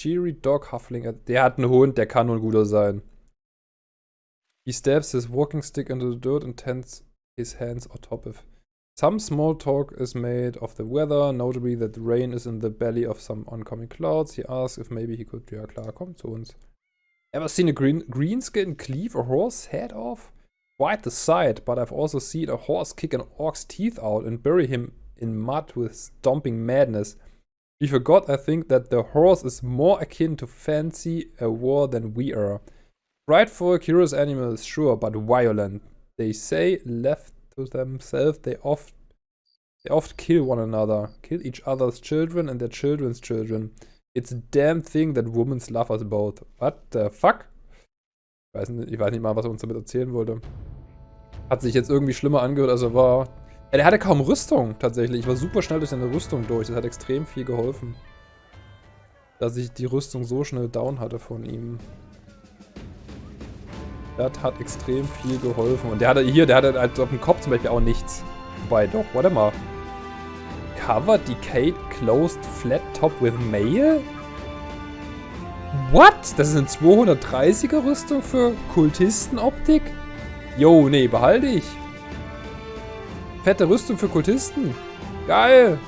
Speaker 2: Cheery dog huffling. Der hat einen Hund, der kann nur ein guter sein. He stabs his walking stick into the dirt and tends his hands on top of. Some small talk is made of the weather, notably that rain is in the belly of some oncoming clouds. He asks if maybe he could... Ja klar, komm zu uns. Ever seen a green greenskin cleave a horse head off? Quite the sight, but I've also seen a horse kick an orc's teeth out and bury him in mud with stomping madness. We forgot, I think, that the horse is more akin to fancy a war than we are. Right Frightful, curious animals, sure, but violent. They say, left to themselves, they oft, they oft kill one another, kill each other's children and their children's children. It's a damn thing that women love us both. What the fuck? Ich weiß, nicht, ich weiß nicht mal, was er uns damit erzählen wollte. Hat sich jetzt irgendwie schlimmer angehört, als er war. Ja, der hatte kaum Rüstung, tatsächlich. Ich war super schnell durch seine Rüstung durch. Das hat extrem viel geholfen. Dass ich die Rüstung so schnell down hatte von ihm. Das hat extrem viel geholfen. Und der hatte hier, der hatte halt auf dem Kopf zum Beispiel auch nichts. Wobei, doch, warte mal. Cover Decayed Closed Flat Top with Mail? What? Das ist eine 230er Rüstung für Kultistenoptik? Jo, nee, behalte ich. Fette Rüstung für Kultisten. Geil.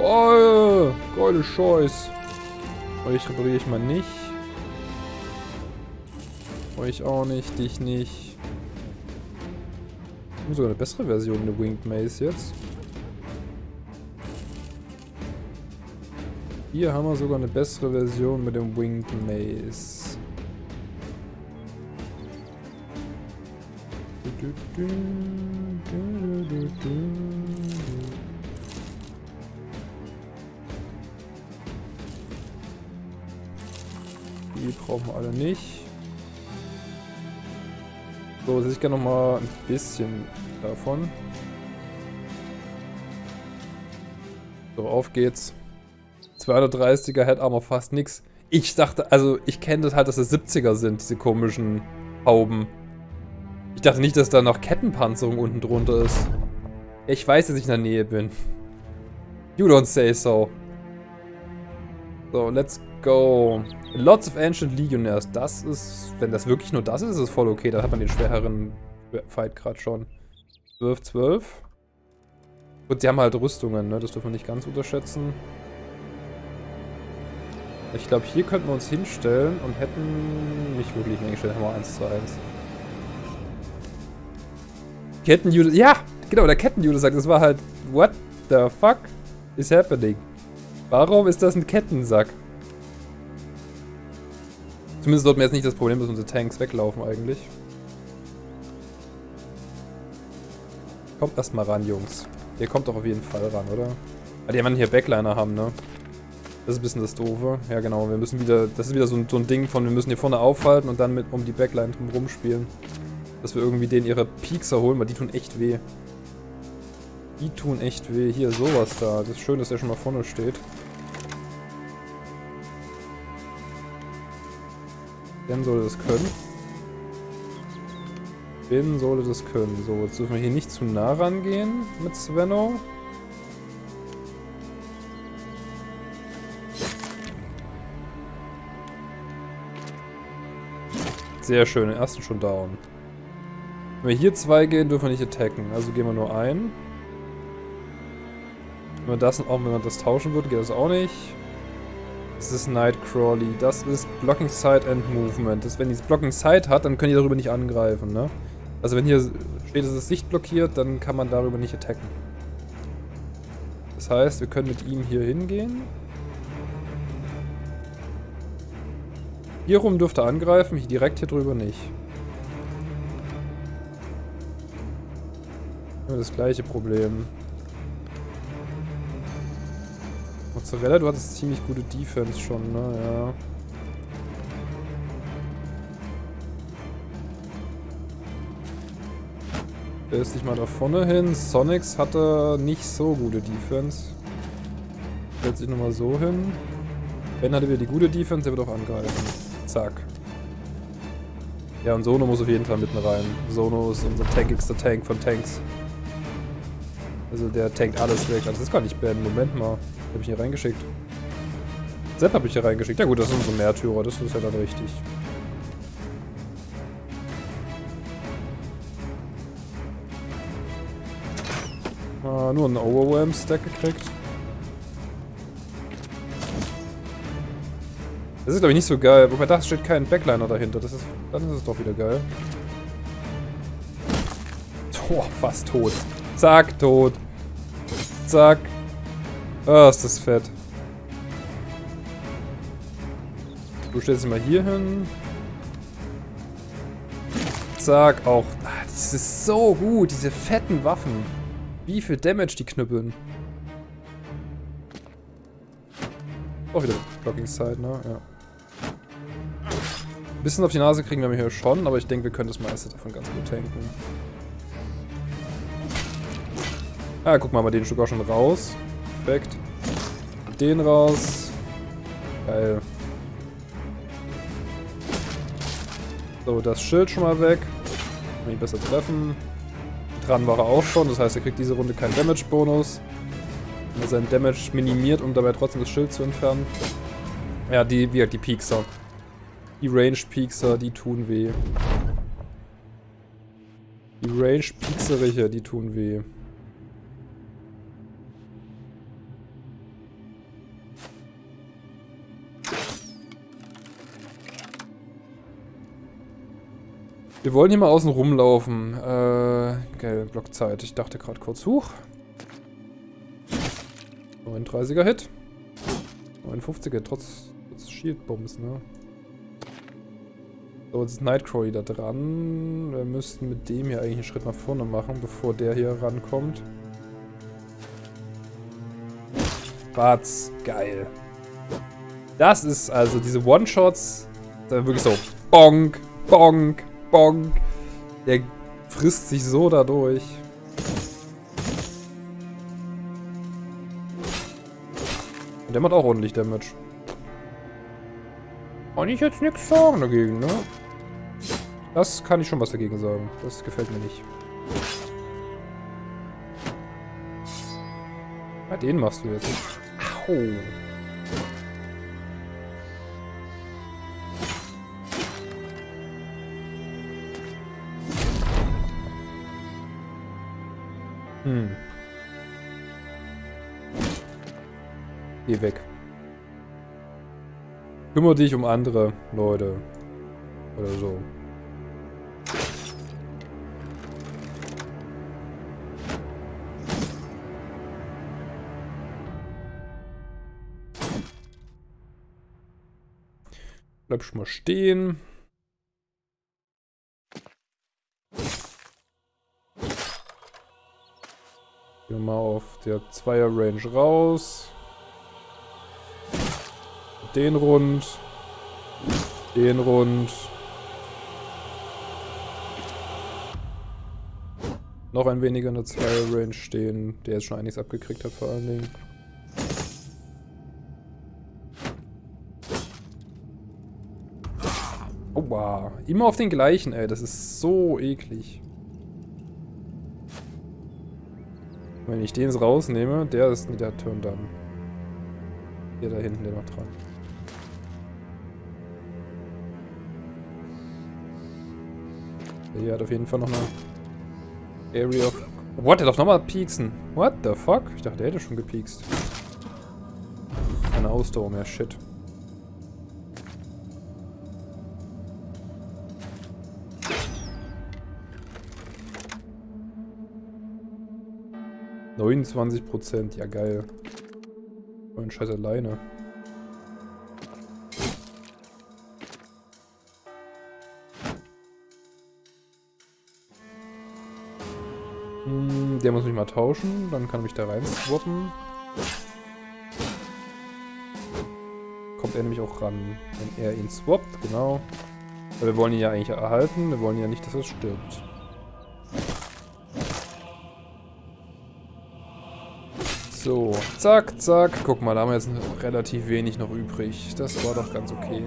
Speaker 2: Oh, geile Scheiß. Euch repariere ich mal nicht. Euch auch nicht, dich nicht haben sogar eine bessere Version, eine Winged Maze jetzt. Hier haben wir sogar eine bessere Version mit dem Winged Maze. Die brauchen wir alle nicht. So, jetzt hätte ich gerne noch mal ein bisschen davon. So, auf geht's. 230er Head Armor, fast nix. Ich dachte, also ich kenne das halt, dass das 70er sind, diese komischen Hauben. Ich dachte nicht, dass da noch Kettenpanzerung unten drunter ist. Ich weiß, dass ich in der Nähe bin. You don't say so. So, let's go. Lots of Ancient Legionnaires. Das ist, wenn das wirklich nur das ist, ist es voll okay. Da hat man den schwereren Fight gerade schon. 12, 12. Gut, sie haben halt Rüstungen, ne? Das dürfen wir nicht ganz unterschätzen. Ich glaube, hier könnten wir uns hinstellen und hätten nicht wirklich hingestellt, haben wir 1 zu 1. Kettenjude, ja, genau, der Kettenjude sagt, das war halt, what the fuck is happening? Warum ist das ein Kettensack? Zumindest sollten wir jetzt nicht das Problem, dass unsere Tanks weglaufen eigentlich. Kommt erstmal ran, Jungs. Ihr kommt doch auf jeden Fall ran, oder? Ah, die werden hier Backliner haben, ne? Das ist ein bisschen das Doofe. Ja, genau. Wir müssen wieder... Das ist wieder so ein, so ein Ding von, wir müssen hier vorne aufhalten und dann mit um die Backline drumherum spielen. Dass wir irgendwie denen ihre Piekser holen, weil die tun echt weh. Die tun echt weh. Hier, sowas da. Das ist schön, dass er schon mal vorne steht. Ben sollte das können. Ben sollte das können. So, jetzt dürfen wir hier nicht zu nah rangehen mit Svenno. Sehr schön, den ersten schon down. Wenn wir hier zwei gehen, dürfen wir nicht attacken. Also gehen wir nur ein. Wenn wir das, auch wenn wir das tauschen würden, geht das auch nicht. Das ist Nightcrawly. Das ist Blocking Side and Movement. Das, wenn die Blocking Side hat, dann können die darüber nicht angreifen, ne? Also wenn hier steht, dass es Sicht blockiert, dann kann man darüber nicht attacken. Das heißt, wir können mit ihm hier hingehen. Hier rum dürfte er angreifen, direkt hier drüber nicht. Das gleiche Problem. Mozzarella, du hattest ziemlich gute Defense schon, ne? Ja. Der ist mal da vorne hin. Sonics hatte nicht so gute Defense. Stellt sich nochmal so hin. Ben hatte wieder die gute Defense, der wird auch angreifen. Zack. Ja, und Sono muss auf jeden Fall mitten rein. Sono ist unser tankigster Tank von Tanks. Also der tankt alles weg. Also das ist gar nicht Ben. Moment mal. Hab ich hier reingeschickt. Sepp habe ich hier reingeschickt. Ja gut, das sind so Märtyrer. Das ist ja dann richtig. Ah, nur einen Overwhelm-Stack gekriegt. Das ist, glaube ich, nicht so geil. Wobei da steht kein Backliner dahinter. Das ist, dann ist es doch wieder geil. Oh, fast tot. Zack, tot. Zack. Oh, ist das fett. Du stellst dich mal hier hin. Zack, auch. Ah, das ist so gut, diese fetten Waffen. Wie viel Damage die knüppeln. Auch wieder Blocking Side, ne? Ja. Bisschen auf die Nase kriegen wir hier schon, aber ich denke, wir können das meiste davon ganz gut tanken. Ah, guck mal, wir den Stück auch schon raus. Perfekt. Den raus. Geil. So, das Schild schon mal weg. Kann ich besser treffen. Dran war er auch schon, das heißt, er kriegt diese Runde keinen Damage-Bonus. Wenn er seinen Damage minimiert, um dabei trotzdem das Schild zu entfernen. Ja, die, wie die Piekser. Die Range-Piekser, die tun weh. Die Range-Piekseriche, die tun weh. Wir wollen hier mal außen rumlaufen. Äh, geil, Blockzeit. Ich dachte gerade kurz, hoch. 39er Hit. 59er, trotz, trotz Shield-Bombs, ne? So, jetzt ist Nightcrawly da dran. Wir müssten mit dem hier eigentlich einen Schritt nach vorne machen, bevor der hier rankommt. Batz, geil. Das ist also diese One-Shots, da wirklich so bonk, bonk, bonk. Der frisst sich so dadurch. Und der macht auch ordentlich Damage. Kann ich jetzt nichts sagen dagegen, ne? Das kann ich schon was dagegen sagen. Das gefällt mir nicht. Ah, den machst du jetzt. Au. Hm. Geh weg. Kümmere dich um andere Leute. Oder so. Bleib schon mal stehen. Gehen mal auf der Zweier-Range raus. Den rund. Den rund. Noch ein weniger in der Zweier-Range stehen, der jetzt schon einiges abgekriegt hat vor allen Dingen. Aua. Immer auf den gleichen, ey. Das ist so eklig. Wenn ich den rausnehme, der ist der Turn dann. Hier da hinten, der noch dran. Der hat auf jeden Fall noch eine Area of... What? Der darf nochmal pieksen. What the fuck? Ich dachte, der hätte schon gepiekst. Keine Ausdauer mehr. Shit. 29 Prozent, ja geil. Oh, ein Scheiß alleine. Hm, der muss mich mal tauschen, dann kann ich mich da rein swappen. Kommt er nämlich auch ran, wenn er ihn swappt, genau. Weil wir wollen ihn ja eigentlich erhalten, wir wollen ja nicht, dass er stirbt. So, zack, zack. Guck mal, da haben wir jetzt relativ wenig noch übrig. Das war doch ganz okay.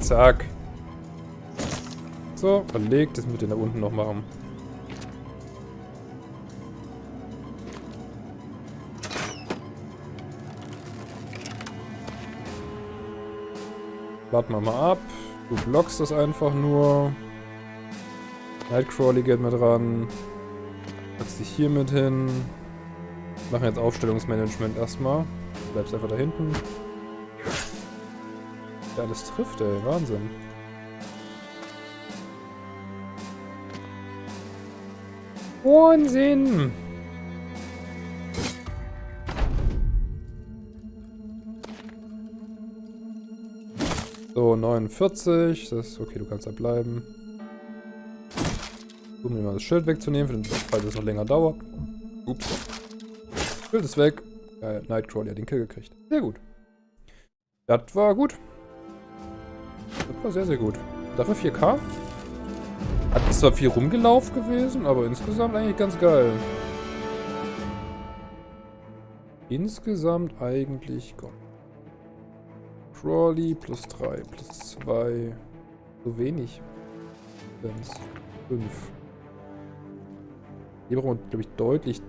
Speaker 2: Zack. So, verlegt. Das mit den da unten noch machen. Warten wir mal ab. Du blockst das einfach nur. Nightcrawly geht mit dran. Packst dich hier mit hin. Machen jetzt Aufstellungsmanagement erstmal. Du bleibst einfach da hinten. Ja, das trifft, ey. Wahnsinn. Wahnsinn! 49. Das ist okay, du kannst da bleiben. Um mir mal das Schild wegzunehmen, für den Fall, dass es noch länger dauert. Ups. Schild ist weg. Äh, Nightcrawler hat den Kill gekriegt. Sehr gut. Das war gut. Das war sehr, sehr gut. Dafür 4K. Hat zwar viel rumgelaufen gewesen, aber insgesamt eigentlich ganz geil. Insgesamt eigentlich Gott. Crawley plus 3, plus 2. So wenig. 5. Hier brauchen wir, glaube ich, deutlich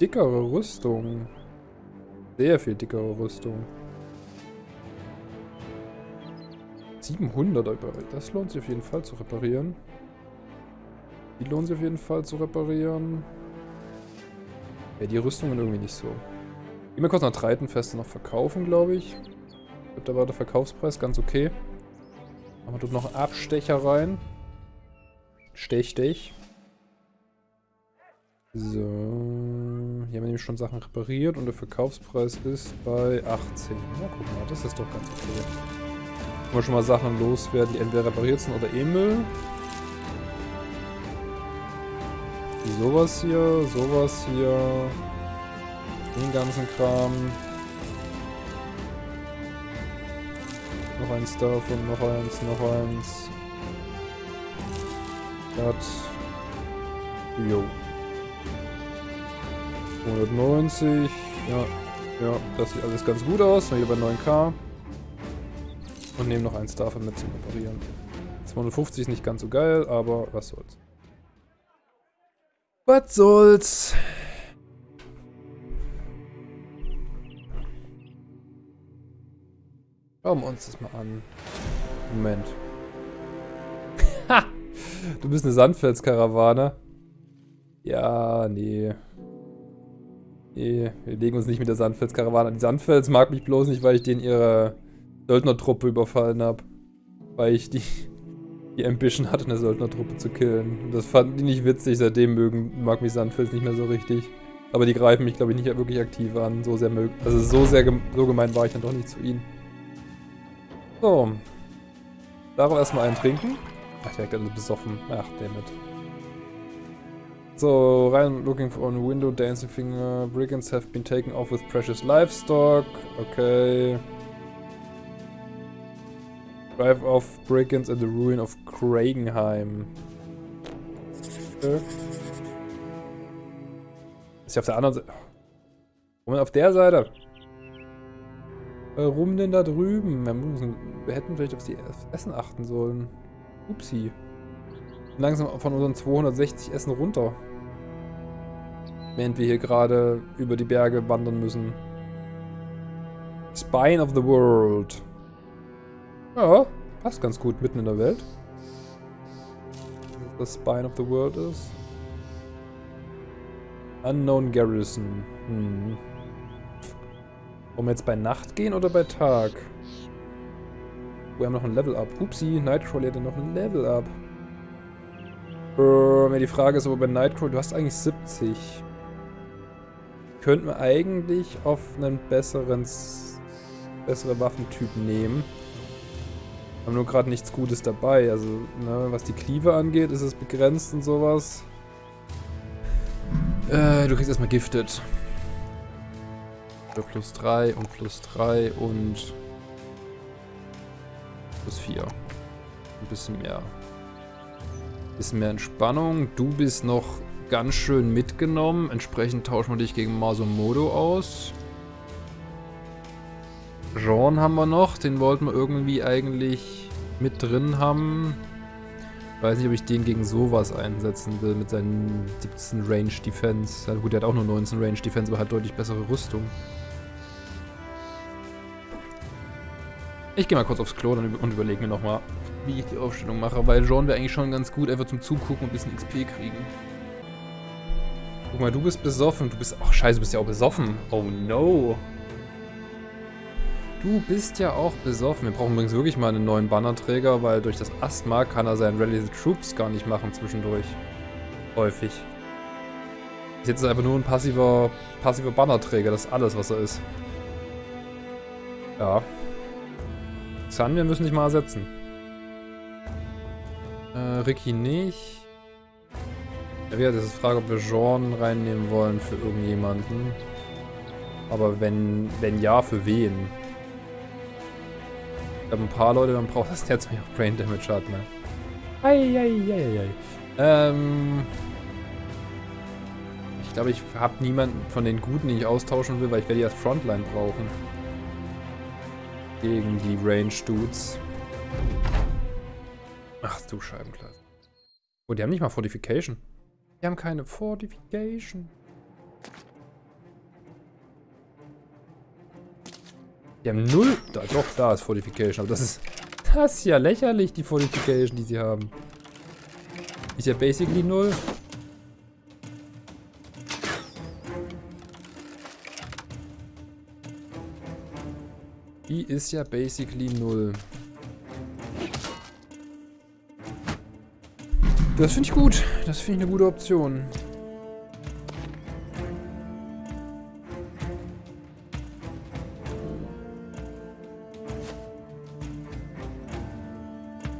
Speaker 2: dickere Rüstung. Sehr viel dickere Rüstung. 700, das lohnt sich auf jeden Fall zu reparieren. Die lohnt sich auf jeden Fall zu reparieren. Ja, die Rüstungen irgendwie nicht so. Gehen wir kurz nach Treitenfeste noch verkaufen, glaube ich da war der Verkaufspreis ganz okay. Machen wir dort noch einen Abstecher rein. Stech, stech. So. Hier haben wir nämlich schon Sachen repariert und der Verkaufspreis ist bei 18. Na, guck mal, das ist doch ganz okay. Können wir schon mal Sachen loswerden, die entweder repariert sind oder E-Müll. Sowas hier, sowas hier. Den ganzen Kram. Noch eins davon, noch eins, noch eins. Das. Jo. 190. Ja, ja, das sieht alles ganz gut aus. Hier bei 9k. Und nehmen noch eins davon mit zum Reparieren. 250 ist nicht ganz so geil, aber was soll's. Was soll's? Schauen wir uns das mal an. Moment. Ha! Du bist eine Sandfelskarawane. Ja, nee. Nee, wir legen uns nicht mit der Sandfelskarawane an. Die Sandfels mag mich bloß nicht, weil ich den ihre Söldnertruppe überfallen habe. Weil ich die, die Ambition hatte, eine Söldnertruppe zu killen. Und das fanden die nicht witzig. Seitdem mögen, mag mich Sandfels nicht mehr so richtig. Aber die greifen mich, glaube ich, nicht wirklich aktiv an. So sehr mögen. Also so sehr so gemein war ich dann doch nicht zu ihnen. So. Darauf erstmal einen trinken. Ach, direkt alle besoffen. Ach, damit. So, rein looking for a window, dancing finger. Brigands have been taken off with precious livestock. Okay. Drive off brigands at the ruin of Kragenheim. Okay. Ist ja auf der anderen Seite. Moment, auf der Seite. Warum denn da drüben? Wir, müssen, wir hätten vielleicht auf das Essen achten sollen. Upsi. Langsam von unseren 260 Essen runter. Während wir hier gerade über die Berge wandern müssen. Spine of the World. Ja, passt ganz gut mitten in der Welt. Das Spine of the World ist. Unknown Garrison. Hm. Wollen wir jetzt bei Nacht gehen oder bei Tag? Wir haben noch ein Level-Up. Upsi, Nightcrawler ja noch ein Level-Up. Äh, die Frage ist aber bei Nightcrawler, du hast eigentlich 70. Könnten wir eigentlich auf einen besseren, bessere Waffentyp nehmen. Haben nur gerade nichts Gutes dabei. Also, ne, was die Cleaver angeht, ist es begrenzt und sowas. Äh, du kriegst erstmal giftet plus 3 und plus 3 und plus 4. Ein bisschen mehr. Ein bisschen mehr Entspannung. Du bist noch ganz schön mitgenommen. Entsprechend tauschen wir dich gegen Masumodo aus. Jean haben wir noch. Den wollten wir irgendwie eigentlich mit drin haben. Weiß nicht, ob ich den gegen sowas einsetzen will mit seinen 17 Range Defense. Ja, gut, der hat auch nur 19 Range Defense, aber hat deutlich bessere Rüstung. Ich gehe mal kurz aufs Klo und überlege mir nochmal, wie ich die Aufstellung mache, weil Jean wäre eigentlich schon ganz gut, einfach zum Zugucken und ein bisschen XP kriegen. Guck mal, du bist besoffen. Du bist... Ach, scheiße, du bist ja auch besoffen. Oh no. Du bist ja auch besoffen. Wir brauchen übrigens wirklich mal einen neuen Bannerträger, weil durch das Asthma kann er seinen Rally the Troops gar nicht machen zwischendurch. Häufig. Jetzt ist er einfach nur ein passiver, passiver Bannerträger. Das ist alles, was er ist. Ja. Xan, wir müssen dich mal ersetzen. Äh, Ricky nicht. Ja, wieder, das ist die Frage, ob wir Jean reinnehmen wollen für irgendjemanden. Aber wenn, wenn ja, für wen? Ich glaube, ein paar Leute, dann braucht das jetzt mehr auch Brain Damage hat, ne? Eieieiei. Ähm. Ich glaube, ich habe niemanden von den Guten, den ich austauschen will, weil ich werde als Frontline brauchen. Gegen die Range Dudes. Ach du Scheibenkleid. Oh, die haben nicht mal Fortification. Die haben keine Fortification. Die haben null... Da, doch, da ist Fortification. Aber das ist... Das ist ja lächerlich, die Fortification, die sie haben. Ist ja basically null. Die ist ja basically null. Das finde ich gut. Das finde ich eine gute Option.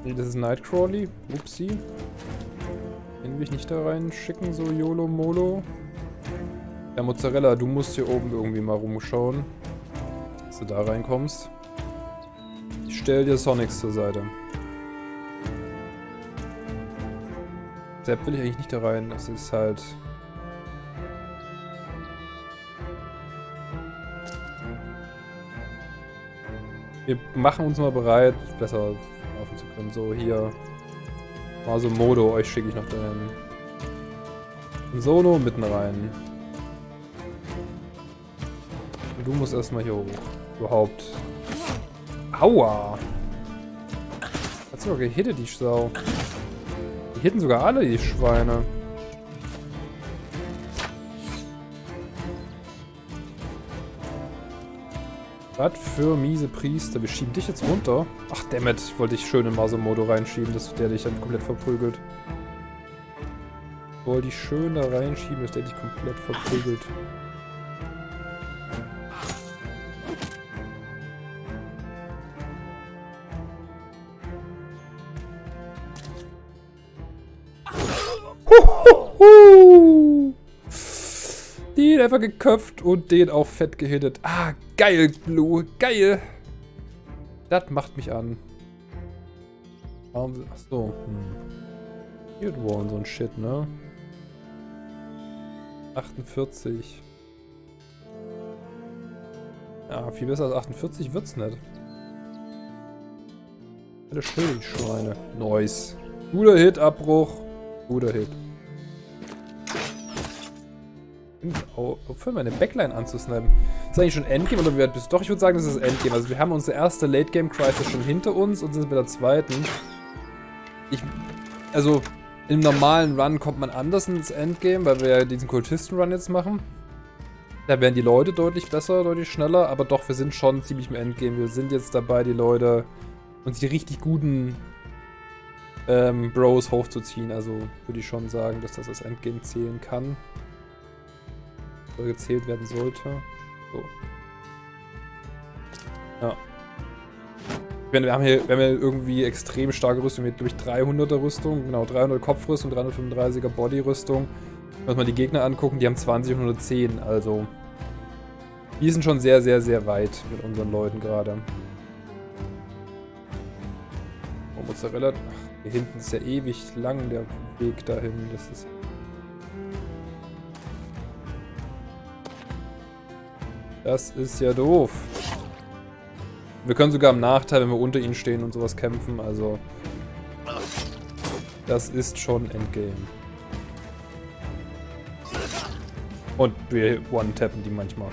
Speaker 2: Das ist Nightcrawly. Upsi. Den will ich nicht da reinschicken, so YOLO Molo. Ja, Mozzarella, du musst hier oben irgendwie mal rumschauen. Dass du da reinkommst. Ich stell dir Sonics zur Seite. Sepp will ich eigentlich nicht da rein. Das ist halt... Wir machen uns mal bereit, besser laufen zu können. So, hier. Mal so Modo, euch schicke ich noch. Und Sono mitten rein. Und du musst erstmal hier hoch. Überhaupt. Aua! Hat sogar gehittet, die Sau. Die hitten sogar alle, die Schweine. Was für miese Priester. Wir schieben dich jetzt runter. Ach, dammit. Ich wollte dich schön in Maso-Modo reinschieben, dass der dich dann komplett verprügelt. Ich wollte dich schön da reinschieben, dass der dich komplett verprügelt. Den einfach geköpft und den auch fett gehittet. Ah, geil, Blue. Geil. Das macht mich an. Warum... Achso. Hm. Shield und so ein Shit, ne? 48. Ja, viel besser als 48 wird's nicht. Alle still, die Schweine. Nice. Guter Hit, Abbruch. Guter Hit. Aufhören, meine Backline anzusnipen. Ist eigentlich schon Endgame oder wird bis Doch, ich würde sagen, das ist Endgame. Also wir haben unsere erste Late-Game-Crisis schon hinter uns und sind bei der zweiten. Ich, also, im normalen Run kommt man anders ins Endgame, weil wir ja diesen Kultisten-Run jetzt machen. Da werden die Leute deutlich besser, deutlich schneller, aber doch, wir sind schon ziemlich im Endgame. Wir sind jetzt dabei, die Leute, uns die richtig guten ähm, Bros hochzuziehen. Also würde ich schon sagen, dass das als Endgame zählen kann gezählt werden sollte. So. Ja. Meine, wir haben, hier, wir irgendwie extrem starke Rüstung. Glaube ich, 300er Rüstung. Genau, 300 Kopfrüstung, 335er Bodyrüstung. Uns mal die Gegner angucken, die haben 20 und 110. Also, wir sind schon sehr, sehr, sehr weit mit unseren Leuten gerade. Oh, Mozzarella. Ach, hier hinten ist ja ewig lang der Weg dahin. Das ist Das ist ja doof. Wir können sogar im Nachteil, wenn wir unter ihnen stehen und sowas kämpfen, also... Das ist schon Endgame. Und wir one-tappen die manchmal.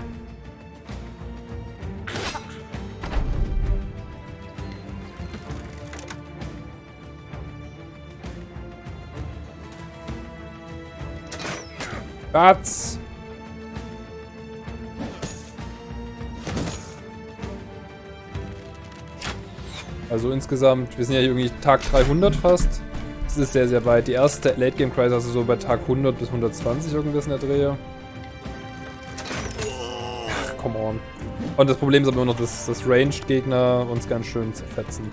Speaker 2: Batz! Also insgesamt, wir sind ja hier irgendwie Tag 300 fast. Das ist sehr, sehr weit. Die erste Late Game Crisis also so bei Tag 100 bis 120 irgendwas in der Drehe. Ach, come on. Und das Problem ist aber immer noch, dass, dass Ranged-Gegner uns ganz schön zerfetzen.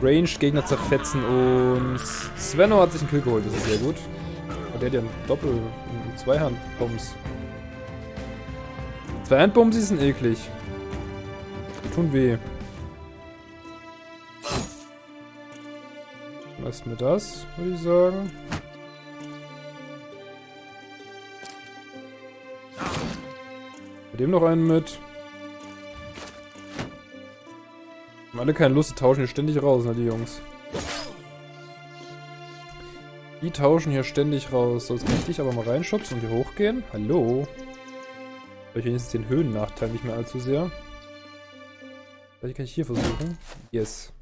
Speaker 2: Ranged-Gegner zerfetzen und Svenno hat sich einen Kill geholt, das ist sehr gut. Aber der hat ja einen Doppel- einen Zweihand-Bums. Zweihand-Bums sind eklig. Die tun weh. Lasst mir das, würde ich sagen. Mit dem noch einen mit. Haben alle keine Lust, tauschen hier ständig raus, ne, die Jungs. Die tauschen hier ständig raus. So, jetzt kann ich dich aber mal reinschubsen und hier hochgehen. Hallo. Vielleicht wenigstens den Höhennachteil nicht mehr allzu sehr. Vielleicht kann ich hier versuchen. Yes.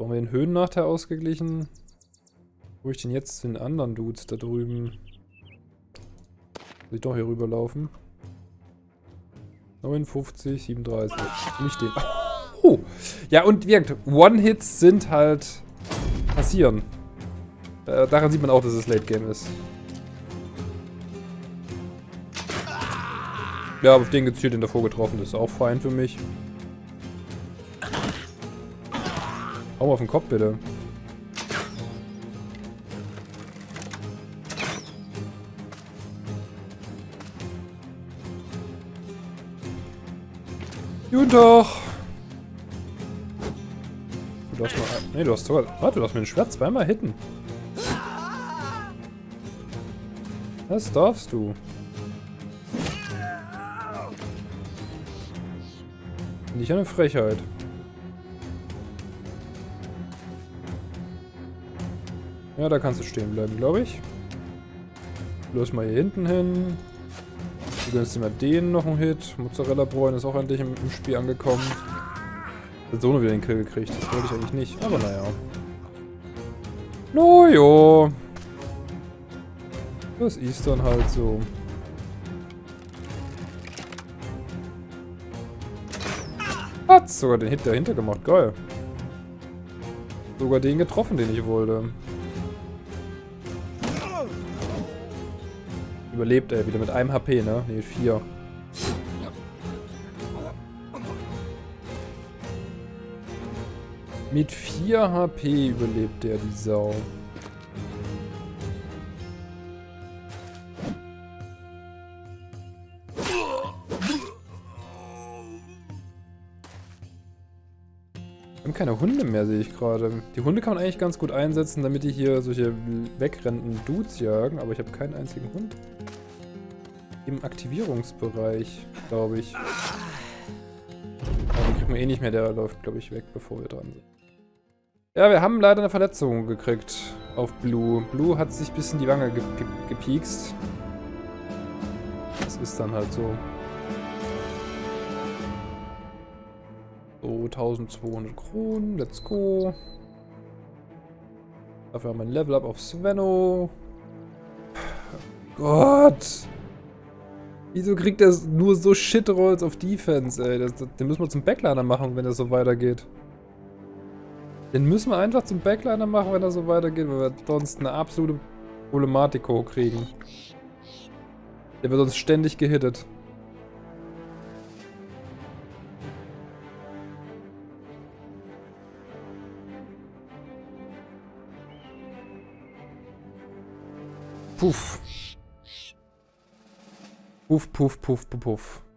Speaker 2: Haben wir den Höhennachteil ausgeglichen. Wo ich denn jetzt den anderen Dudes da drüben? Muss ich doch hier rüberlaufen. 59, 37. Nicht den. Oh. Ja, und wirkt. One-Hits sind halt passieren. Äh, daran sieht man auch, dass es Late Game ist. Ja, auf den gezielt den davor getroffen, das ist auch fein für mich. Hau mal auf den Kopf, bitte. Guten Tag. Du darfst mal... Nee, du hast sogar... Warte, du darfst mir ein Schwert zweimal hitten. Das darfst du. Ich eine Frechheit. Ja, da kannst du stehen bleiben, glaube ich. Los mal hier hinten hin. Du gönnst dir mal den noch einen Hit. Mozzarella Bräun ist auch endlich im, im Spiel angekommen. Hat so nur wieder den Kill gekriegt. Das wollte ich eigentlich nicht. Aber naja. Nojo. Das ist dann halt so. Hat sogar den Hit dahinter gemacht. Geil. Sogar den getroffen, den ich wollte. Überlebt er wieder mit einem HP, ne? Ne, vier. Mit 4 HP überlebt er, die Sau. Wir haben keine Hunde mehr, sehe ich gerade. Die Hunde kann man eigentlich ganz gut einsetzen, damit die hier solche wegrennenden Dudes jagen, aber ich habe keinen einzigen Hund. Im Aktivierungsbereich, glaube ich. Aber den kriegen wir eh nicht mehr, der läuft, glaube ich, weg, bevor wir dran sind. Ja, wir haben leider eine Verletzung gekriegt auf Blue. Blue hat sich ein bisschen die Wange ge ge gepiekst. Das ist dann halt so. So, 1200 Kronen, let's go. Dafür haben wir ein Level Up auf Svenno. Gott! Wieso kriegt er nur so Shit-Rolls auf Defense, ey? Das, das, den müssen wir zum Backliner machen, wenn das so weitergeht. Den müssen wir einfach zum Backliner machen, wenn das so weitergeht, weil wir sonst eine absolute Problematik hochkriegen. Der wird sonst ständig gehittet. Puff. Puff, puff, puff, puff, puff.